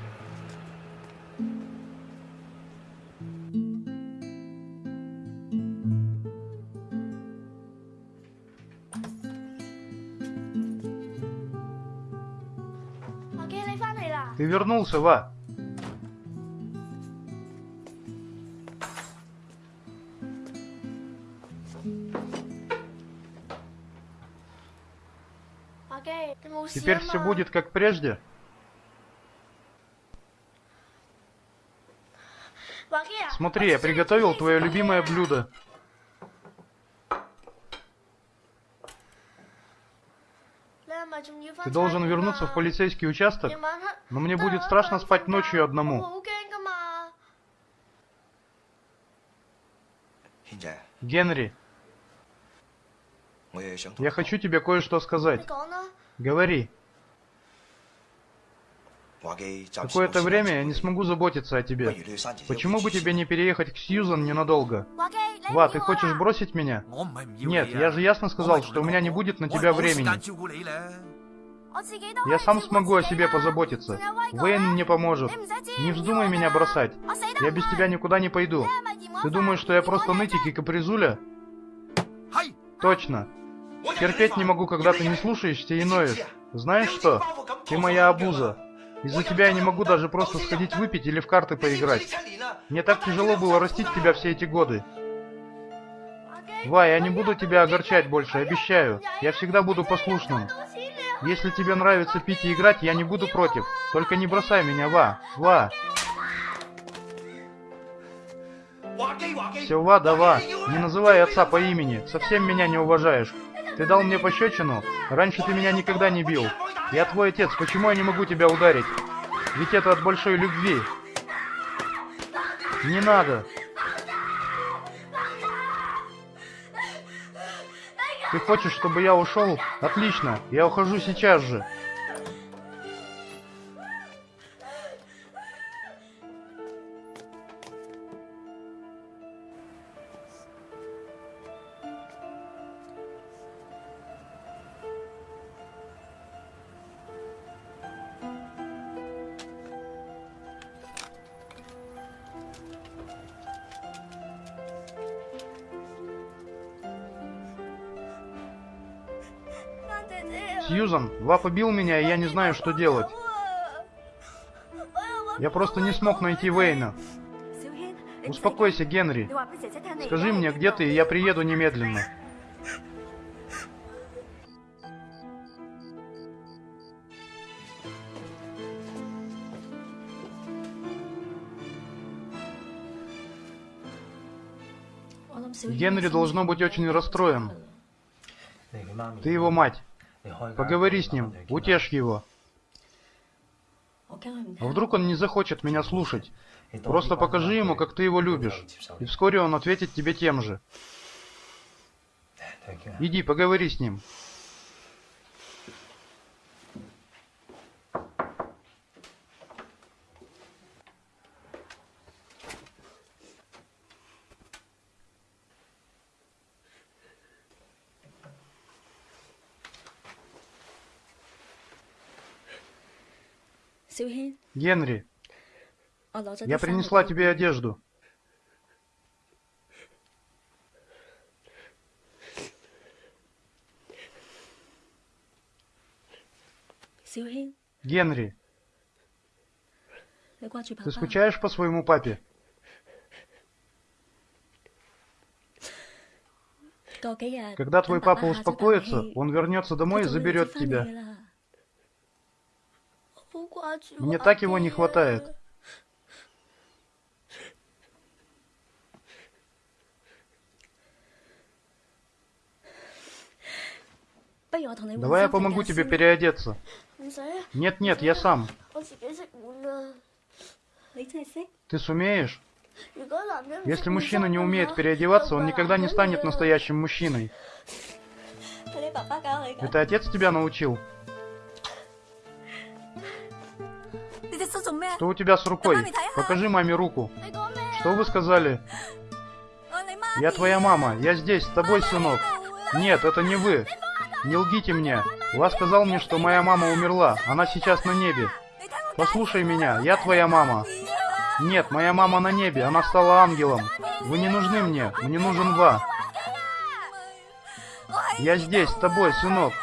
Ты вернулся, Ва! Теперь все будет как прежде? Смотри, я приготовил твое любимое блюдо. Ты должен вернуться в полицейский участок, но мне будет страшно спать ночью одному. Генри, я хочу тебе кое-что сказать. Говори. Какое-то время я не смогу заботиться о тебе. Почему бы тебе не переехать к Сьюзан ненадолго? Ва, ты хочешь бросить меня? Нет, я же ясно сказал, что у меня не будет на тебя времени. Я сам смогу о себе позаботиться. Вейн мне поможет. Не вздумай меня бросать. Я без тебя никуда не пойду. Ты думаешь, что я просто нытик и капризуля? Точно. Терпеть не могу, когда ты не слушаешься и ноешь. Знаешь что? Ты моя обуза. Из-за тебя я не могу даже просто сходить выпить или в карты поиграть. Мне так тяжело было растить тебя все эти годы. Вай, я не буду тебя огорчать больше, обещаю. Я всегда буду послушным. Если тебе нравится пить и играть, я не буду против. Только не бросай меня, Ва. Ва. Все, Ва, да, Ва. Не называй отца по имени. Совсем меня не уважаешь. Ты дал мне пощечину? Раньше ты меня никогда не бил. Я твой отец. Почему я не могу тебя ударить? Ведь это от большой любви. Не надо. Ты хочешь, чтобы я ушел? Отлично, я ухожу сейчас же. Ва побил меня, и я не знаю, что делать. Я просто не смог найти Вейна. Успокойся, Генри. Скажи мне, где ты, и я приеду немедленно. Генри должно быть очень расстроен. Ты его мать. Поговори с ним, утешь его. А вдруг он не захочет меня слушать? Просто покажи ему, как ты его любишь. И вскоре он ответит тебе тем же. Иди, поговори с ним. Генри, я принесла тебе одежду. Генри, ты скучаешь по своему папе? Когда твой папа успокоится, он вернется домой и заберет тебя. Мне так его не хватает. Давай я помогу тебе переодеться. Нет-нет, я сам. Ты сумеешь? Если мужчина не умеет переодеваться, он никогда не станет настоящим мужчиной. Это отец тебя научил? Что у тебя с рукой? Покажи маме руку. Что вы сказали? Я твоя мама. Я здесь, с тобой, сынок. Нет, это не вы. Не лгите мне. Вас сказал мне, что моя мама умерла. Она сейчас на небе. Послушай меня. Я твоя мама. Нет, моя мама на небе. Она стала ангелом. Вы не нужны мне. Мне нужен Ва. Я здесь, с тобой, сынок.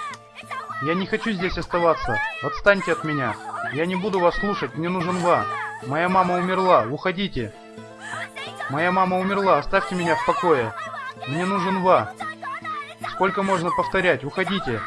Я не хочу здесь оставаться. Отстаньте от меня. Я не буду вас слушать. Мне нужен Ва. Моя мама умерла. Уходите. Моя мама умерла. Оставьте меня в покое. Мне нужен Ва. Сколько можно повторять? Уходите.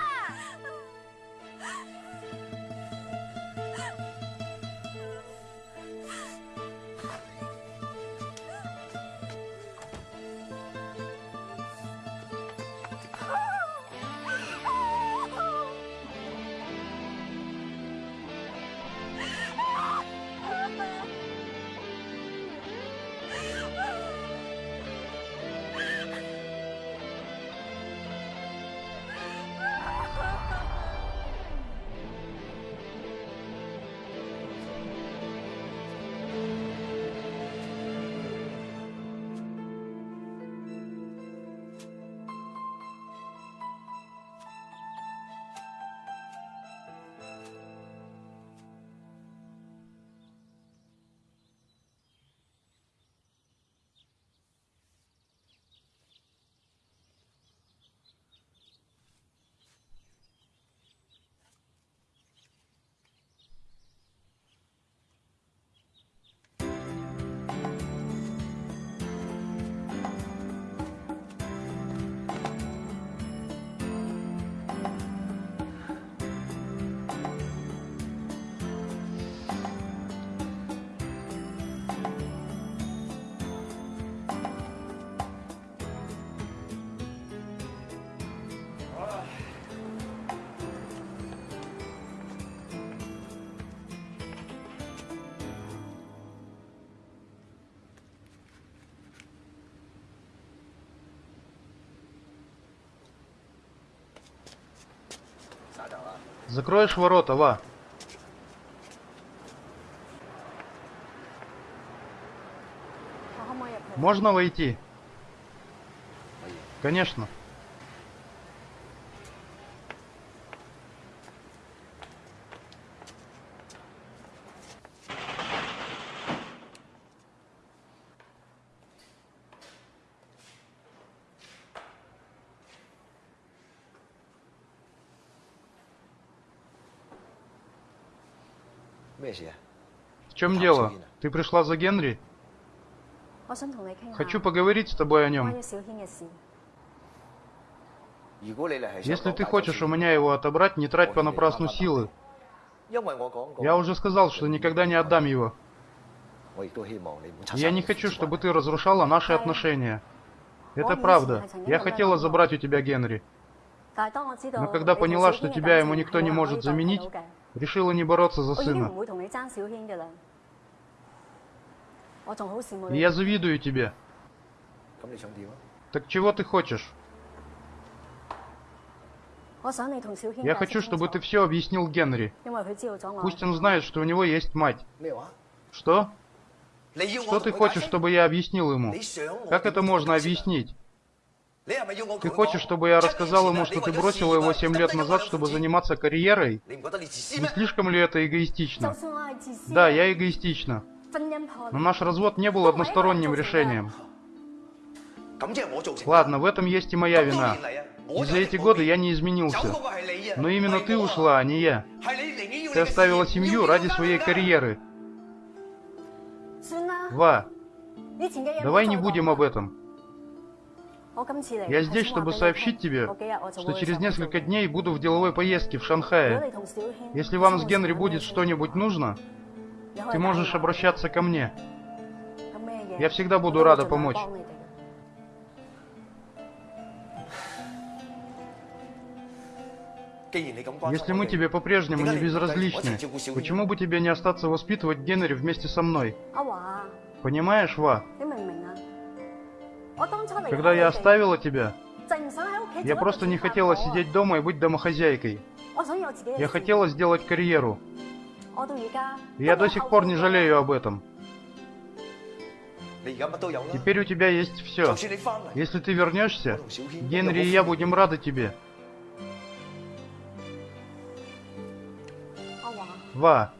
Закроешь ворота, Ва. Можно войти? Конечно. В чем дело? Ты пришла за Генри? Хочу поговорить с тобой о нем. Если ты хочешь у меня его отобрать, не трать понапрасну силы. Я уже сказал, что никогда не отдам его. Я не хочу, чтобы ты разрушала наши отношения. Это правда. Я хотела забрать у тебя Генри. Но когда поняла, что тебя ему никто не может заменить, решила не бороться за сына. Я завидую тебе. Так чего ты хочешь? Я хочу, чтобы ты все объяснил Генри. Пусть он знает, что у него есть мать. Что? Что ты хочешь, чтобы я объяснил ему? Как это можно объяснить? Ты хочешь, чтобы я рассказал ему, что ты бросила его семь лет назад, чтобы заниматься карьерой? Не слишком ли это эгоистично? Да, я эгоистична. Но наш развод не был односторонним решением. Ладно, в этом есть и моя вина. И за эти годы я не изменился. Но именно ты ушла, а не я. Ты оставила семью ради своей карьеры. Ва, давай не будем об этом. Я здесь, чтобы сообщить тебе, что через несколько дней буду в деловой поездке в Шанхае. Если вам с Генри будет что-нибудь нужно, ты можешь обращаться ко мне. Я всегда буду рада помочь. Если мы тебе по-прежнему не безразличны, почему бы тебе не остаться воспитывать Генри вместе со мной? Понимаешь, Ва? Когда я оставила тебя, я просто не хотела сидеть дома и быть домохозяйкой. Я хотела сделать карьеру. Я до сих пор не жалею об этом. Теперь у тебя есть все. Если ты вернешься, Генри и я будем рады тебе. Ва.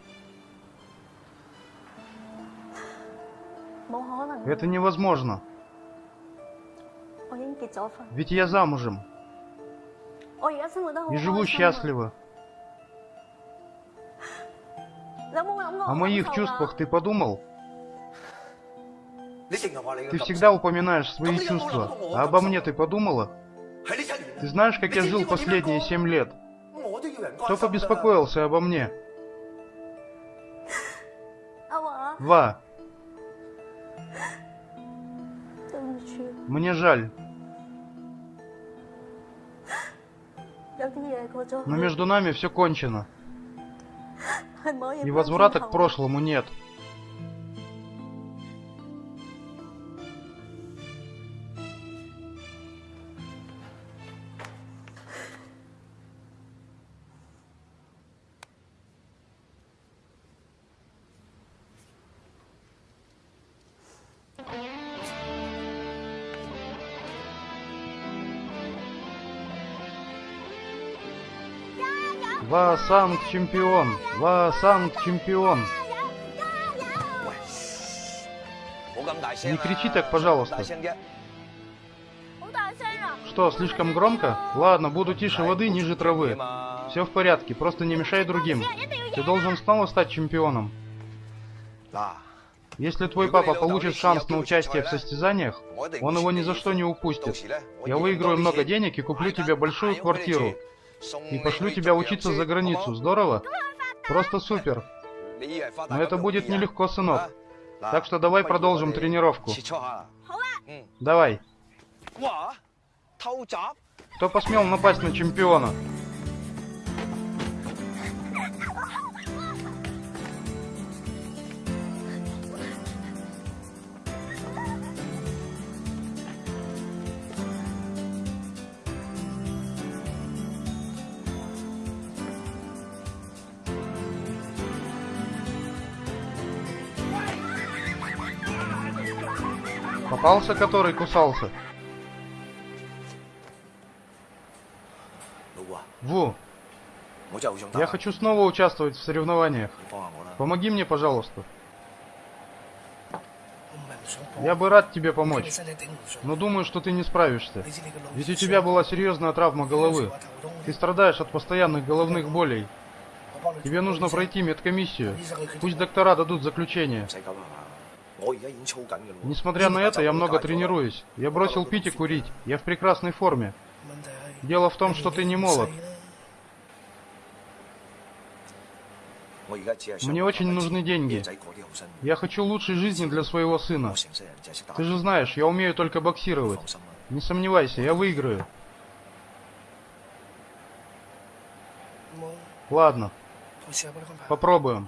Это невозможно. Ведь я замужем. И живу счастливо. О моих чувствах ты подумал? Ты всегда упоминаешь свои чувства. А обо мне ты подумала? Ты знаешь, как я жил последние семь лет? Кто побеспокоился обо мне? Ва. Мне жаль. Но между нами все кончено. И возврата к прошлому нет. Ва Санг чемпион! Ва Санг чемпион! Не кричи так, пожалуйста. Что, слишком громко? Ладно, буду тише воды, ниже травы. Все в порядке, просто не мешай другим. Ты должен снова стать чемпионом. Если твой папа получит шанс на участие в состязаниях, он его ни за что не упустит. Я выиграю много денег и куплю тебе большую квартиру. И пошлю тебя учиться за границу. Здорово? Просто супер. Но это будет нелегко, сынок. Так что давай продолжим тренировку. Давай. Кто посмел напасть на чемпиона? Попался, который кусался? Ву, я хочу снова участвовать в соревнованиях. Помоги мне, пожалуйста. Я бы рад тебе помочь, но думаю, что ты не справишься. Ведь у тебя была серьезная травма головы. Ты страдаешь от постоянных головных болей. Тебе нужно пройти медкомиссию. Пусть доктора дадут заключение 唔使咁系嘛？我而家已经操紧嘅咯喎。 Несмотря на это, я много тренируюсь. Я бросил пить и курить. Я в прекрасной форме. 问题系 Дело в том, что ты не молод. 我而家只系想 Мне очень 揾钱 нужны деньги. 啲仔过啲好生活 Я хочу лучшей жизни для своего 我 сына. 成世人就系识打 Ты же знаешь, я умею только боксировать. 放心啦。 Не сомневайся, я выиграю. 冇， Ладно, 我试下帮你安排。 попробуем.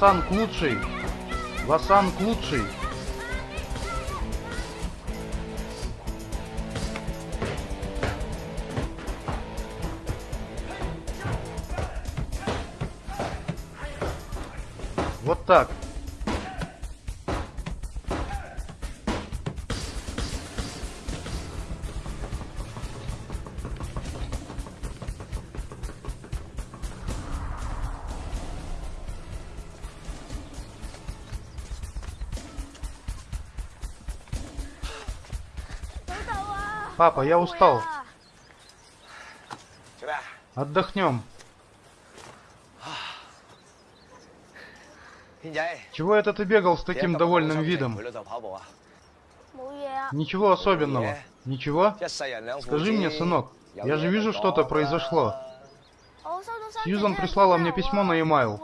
Лосанг лучший. Лосанг лучший. Вот так. Папа, я устал. Отдохнем. Чего это ты бегал с таким довольным видом? Ничего особенного. Ничего? Скажи мне, сынок, я же вижу, что-то произошло. Сьюзан прислала мне письмо на e-mail.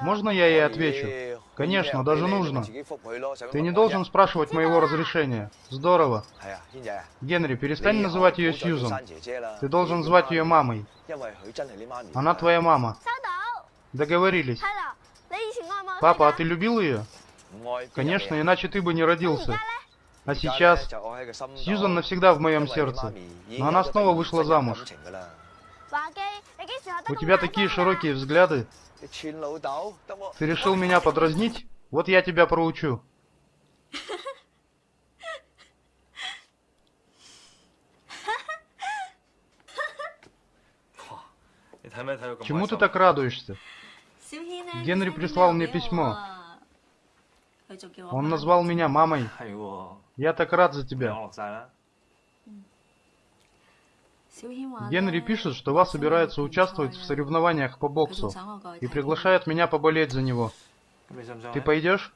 Можно я ей отвечу? Конечно, даже нужно. Ты не должен спрашивать моего разрешения. Здорово. Генри, перестань называть ее Сьюзан. Ты должен звать ее мамой. Она твоя мама. Договорились. Папа, а ты любил ее? Конечно, иначе ты бы не родился. А сейчас Сьюзан навсегда в моем сердце. Но она снова вышла замуж. У тебя такие широкие взгляды. Ты решил меня подразнить? Вот я тебя проучу. Чему ты так радуешься? Генри прислал мне письмо. Он назвал меня мамой. Я так рад за тебя. Генри пишет, что вас собирается участвовать в соревнованиях по боксу и приглашает меня поболеть за него. Ты пойдешь?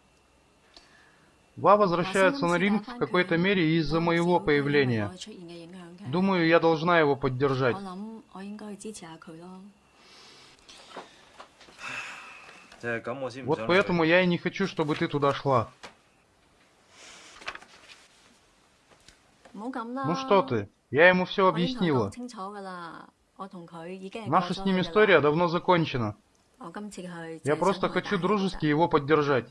Ва возвращается на ринг в какой-то мере из-за моего появления. Думаю, я должна его поддержать. Вот поэтому я и не хочу, чтобы ты туда шла. Ну что ты? Я ему все ну, объяснила. Наша с ним история давно закончена. Я просто хочу дружески его поддержать.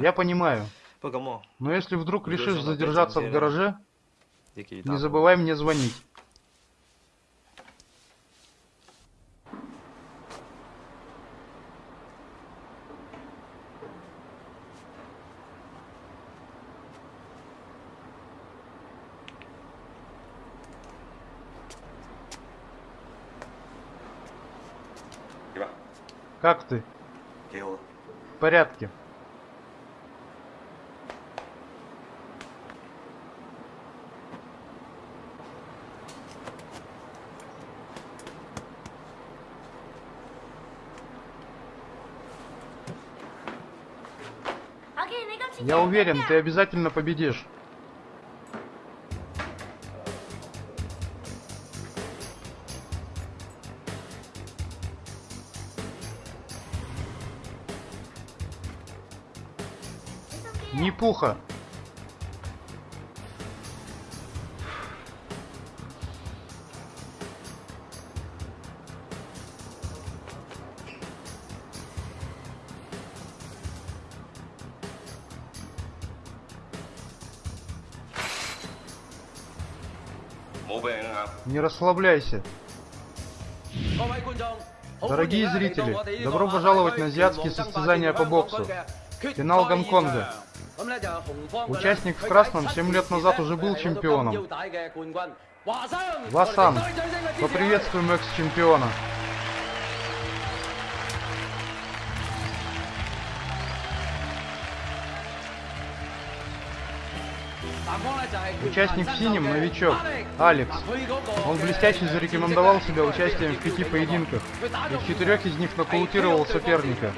Я понимаю. Но если вдруг решишь задержаться в гараже, не забывай мне звонить. Как ты? Дело. В порядке. Я уверен, ты обязательно победишь. Не пуха. Не расслабляйся. Дорогие зрители, добро пожаловать на азиатские состязания по боксу. Финал Гонконга. Участник в красном 7 лет назад уже был чемпионом. Васан, поприветствуем экс-чемпиона. Участник в синем, новичок, Алекс. Он блестяще зарекомендовал себя участием в пяти поединках, и в четырех из них нокаутировал соперника.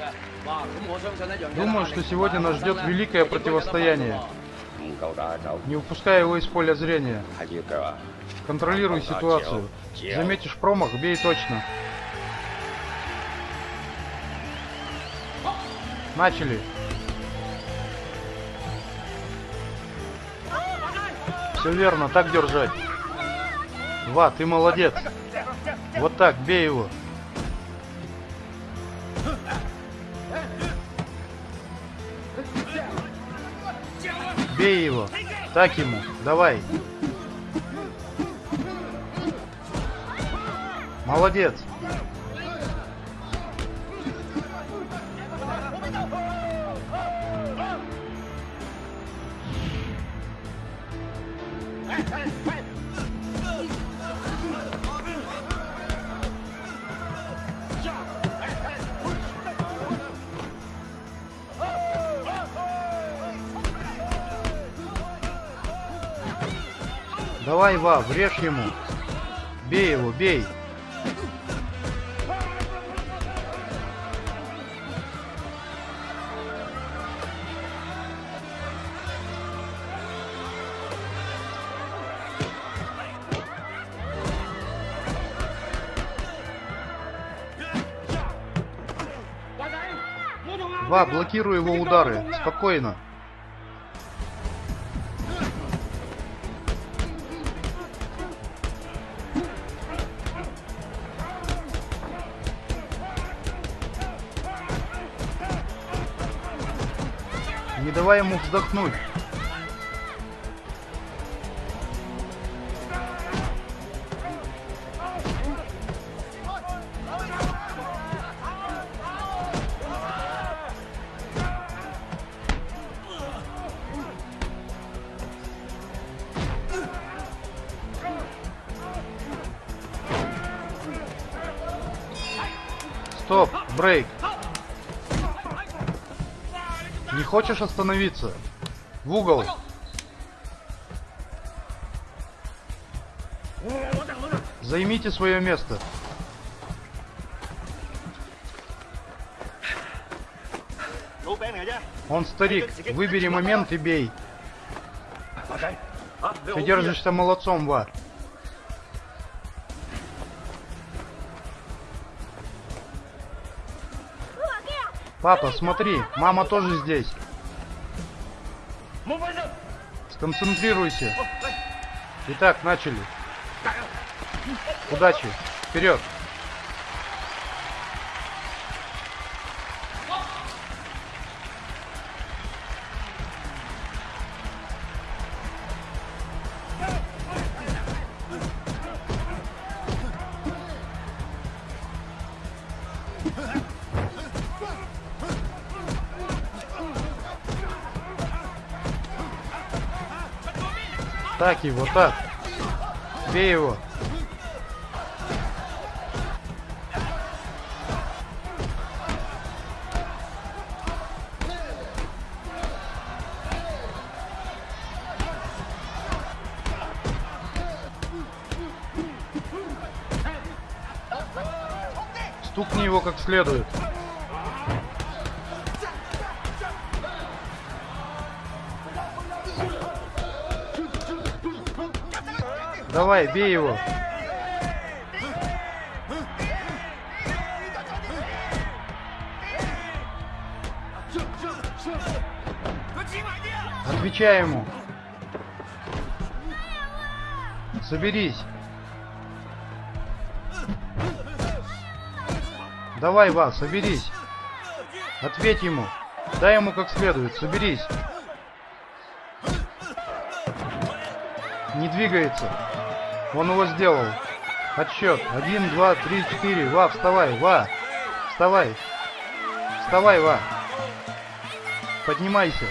Думаю, что сегодня нас ждет великое противостояние. Не упускай его из поля зрения. Контролируй ситуацию. Заметишь промах, бей точно. Начали. Все верно, так держать. Ва, ты молодец. Вот так, бей его. Бей его. Так ему. Давай. Молодец. Давай, Ва, врежь ему. Бей его, бей. Ва, блокируй его удары. Спокойно. Ему вздохнуть. Хочешь остановиться? В угол. Займите свое место. Он старик. Выбери момент и бей. Ты держишься молодцом, Ва. Папа, смотри, мама тоже здесь. Сконцентрируйся. Итак, начали. Удачи. Вперед. Так его, так. Бей его. Стукни его как следует. Давай, бей его. Отвечай ему. Соберись. Давай, Ва, соберись. Ответь ему. Дай ему как следует. Соберись. Не двигается. Он его сделал. Отсчет. Один, два, три, четыре. Ва, вставай, Ва. Вставай. Вставай, Ва. Поднимайся.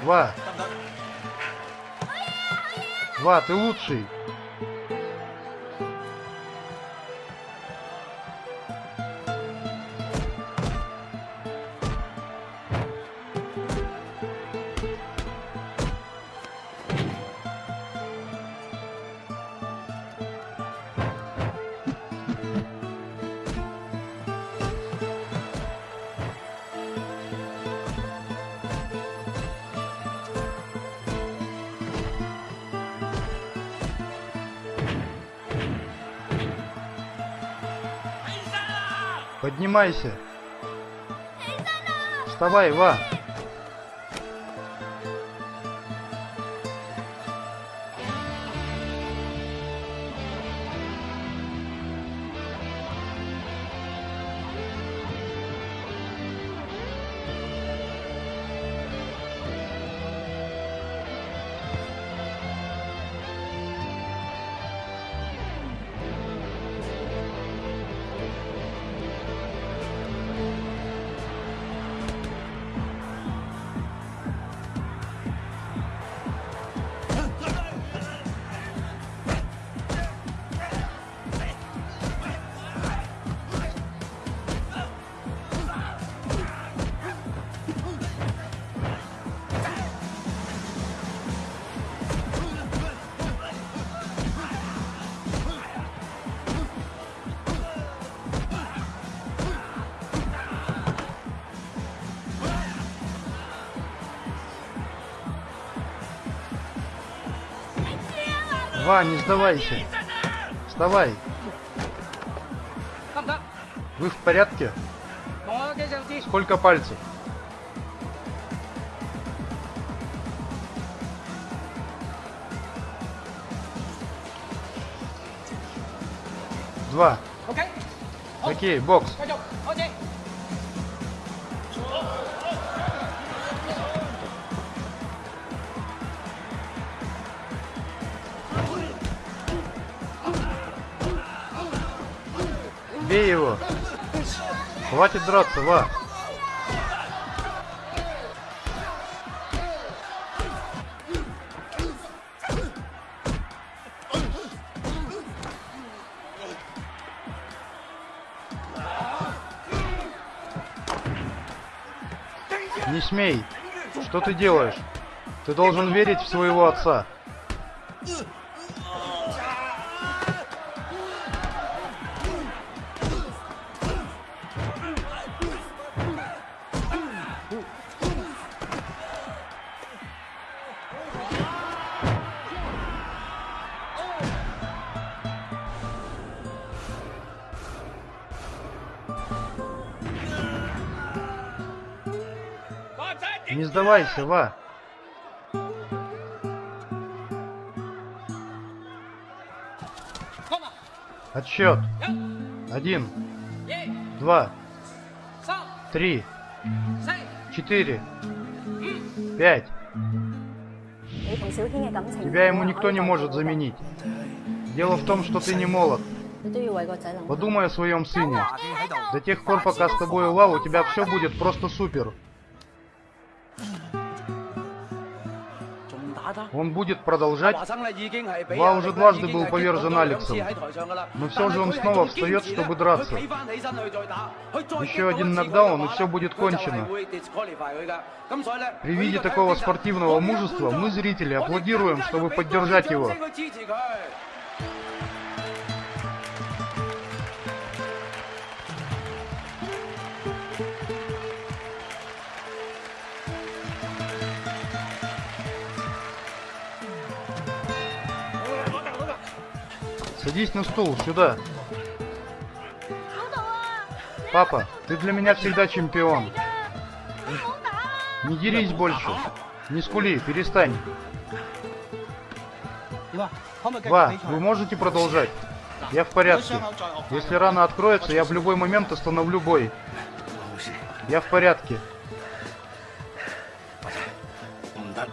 Ва. Ва, ты лучший. Поднимайся. Вставай, Ва. Не сдавайся. Вставай. Вы в порядке? Сколько пальцев? Два. Окей, бокс. Бей его. Хватит драться, Ва. Не смей. Что ты делаешь? Ты должен верить в своего отца. Оставайся, Ва. Отсчет. Один. Два. Три. Четыре. Пять. Тебя ему никто не может заменить. Дело в том, что ты не молод. Подумай о своем сыне. До тех пор, пока с тобой Лав, у тебя все будет просто супер. Он будет продолжать. Ва уже дважды был повержен Алексом. Но все же он снова встает, чтобы драться. Еще один нокдаун, и все будет кончено. При виде такого спортивного мужества мы, зрители, аплодируем, чтобы поддержать его. Садись на стул, сюда. Папа, ты для меня всегда чемпион. Не дерись больше. Не скули, перестань. Ва, вы можете продолжать? Я в порядке. Если рана откроется, я в любой момент остановлю бой. Я в порядке.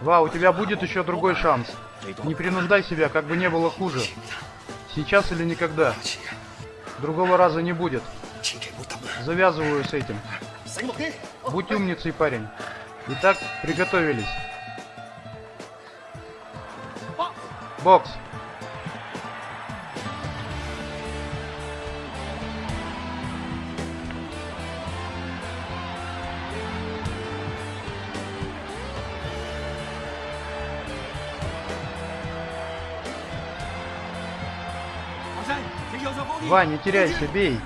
Ва, у тебя будет еще другой шанс. Не принуждай себя, как бы не было хуже. Сейчас или никогда. Другого раза не будет. Завязываю с этим. Будь умницей, парень. Итак, приготовились. Бокс. Ва, не теряйся, бей.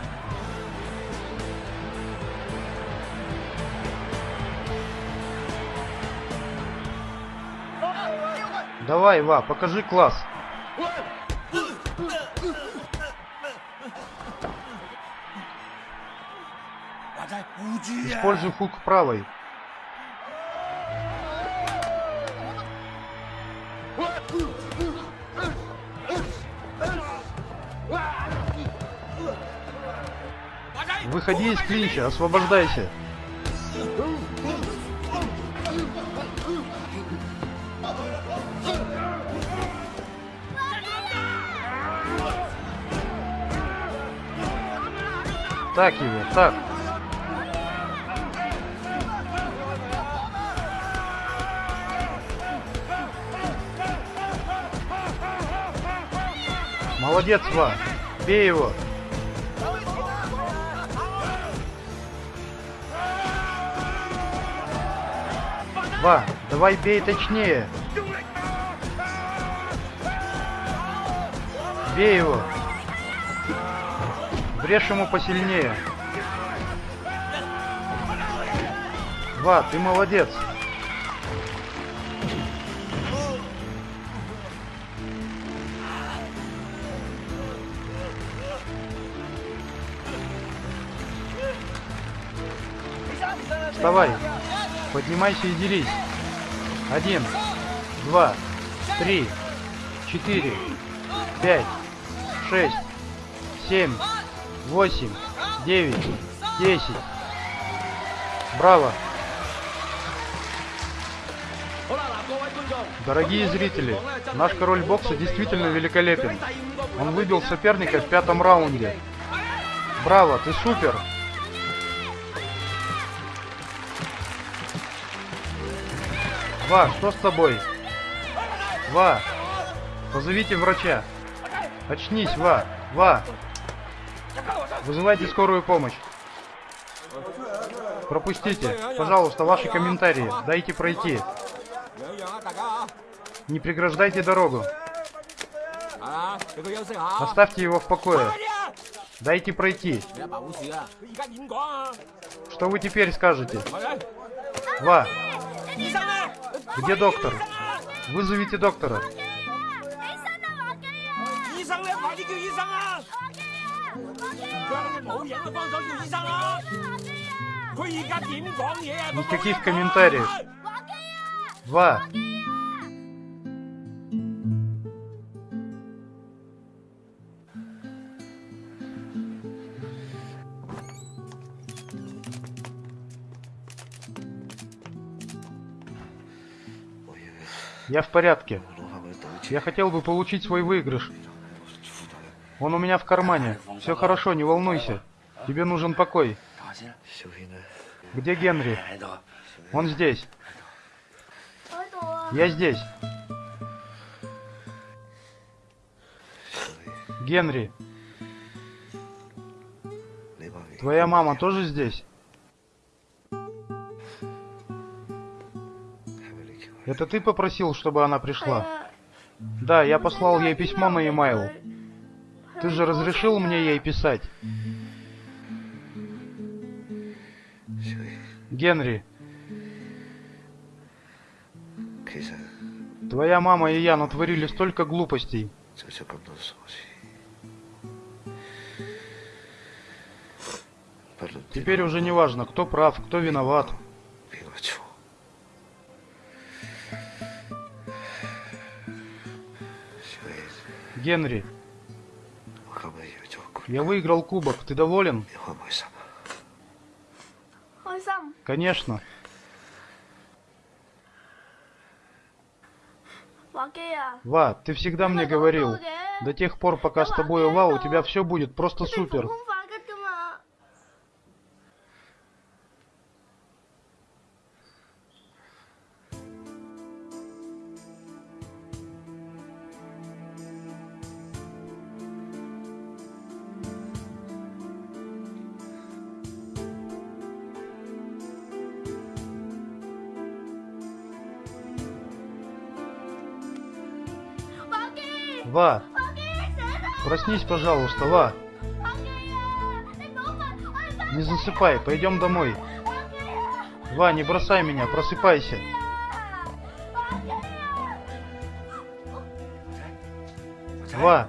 Давай, Ва, покажи класс. Используй хук правой. Выходи из клинча, освобождайся. Так его, так. Молодец, Ва. Бей его. Ва, давай бей точнее. Бей его. Брешь ему посильнее. Ва, ты молодец. Вставай. Поднимайся и делись. Один, два, три, четыре, пять, шесть, семь, восемь, девять, десять. Браво! Дорогие зрители, наш король бокса действительно великолепен. Он выбил соперника в пятом раунде. Браво, ты супер! Ва, что с тобой? Ва, позовите врача. Очнись, Ва, Ва. Вызывайте скорую помощь. Пропустите, пожалуйста, ваши комментарии. Дайте пройти. Не преграждайте дорогу. Оставьте его в покое. Дайте пройти. Что вы теперь скажете? Ва, где доктор? Вызовите доктора. Никаких комментариев. Два. Я в порядке. Я хотел бы получить свой выигрыш. Он у меня в кармане. Все хорошо, не волнуйся. Тебе нужен покой. Где Генри? Он здесь. Я здесь. Генри. Твоя мама тоже здесь? Это ты попросил, чтобы она пришла? Да, я послал ей письмо на e-mail. Ты же разрешил мне ей писать? Генри. Твоя мама и я натворили столько глупостей. Теперь уже не важно, кто прав, кто виноват. Генри. Я выиграл кубок. Ты доволен? Конечно. Ва, ты всегда мне говорил, до тех пор, пока с тобой Ва, у тебя все будет просто супер. Ва! Проснись, пожалуйста, Ва! Не засыпай, пойдем домой. Ва, не бросай меня, просыпайся. Ва!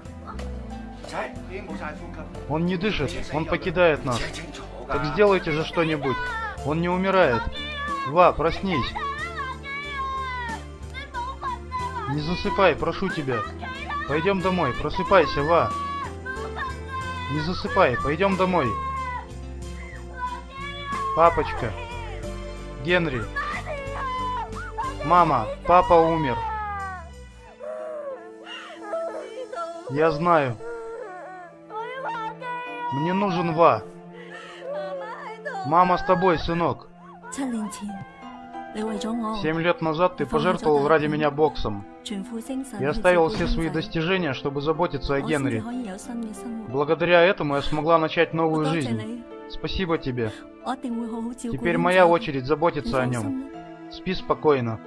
Он не дышит, он покидает нас. Так сделайте же что-нибудь. Он не умирает. Ва, проснись. Не засыпай, прошу тебя пойдем домой. Просыпайся, Ва. Не засыпай, пойдем домой. Папочка. Генри. Мама, папа умер. Я знаю. Мне нужен Ва. Мама с тобой, сынок. Семь лет назад ты пожертвовал ради меня боксом. Я оставил все свои достижения, чтобы заботиться о Генри. Благодаря этому я смогла начать новую жизнь. Спасибо тебе. Теперь моя очередь заботиться о нем. Спи спокойно.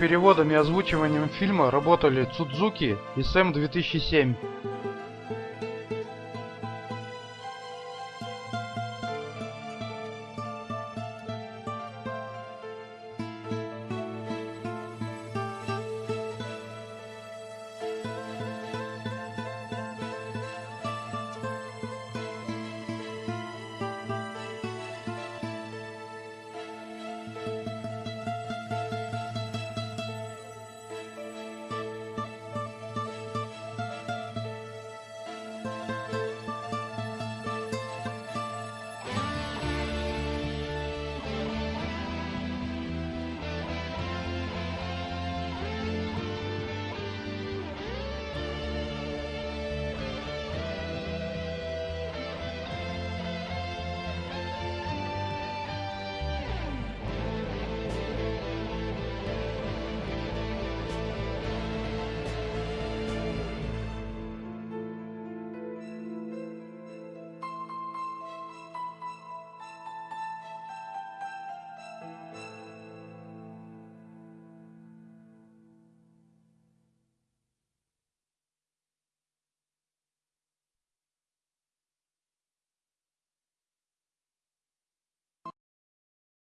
Переводом и озвучиванием фильма работали Цудзуки и Сэм 2007.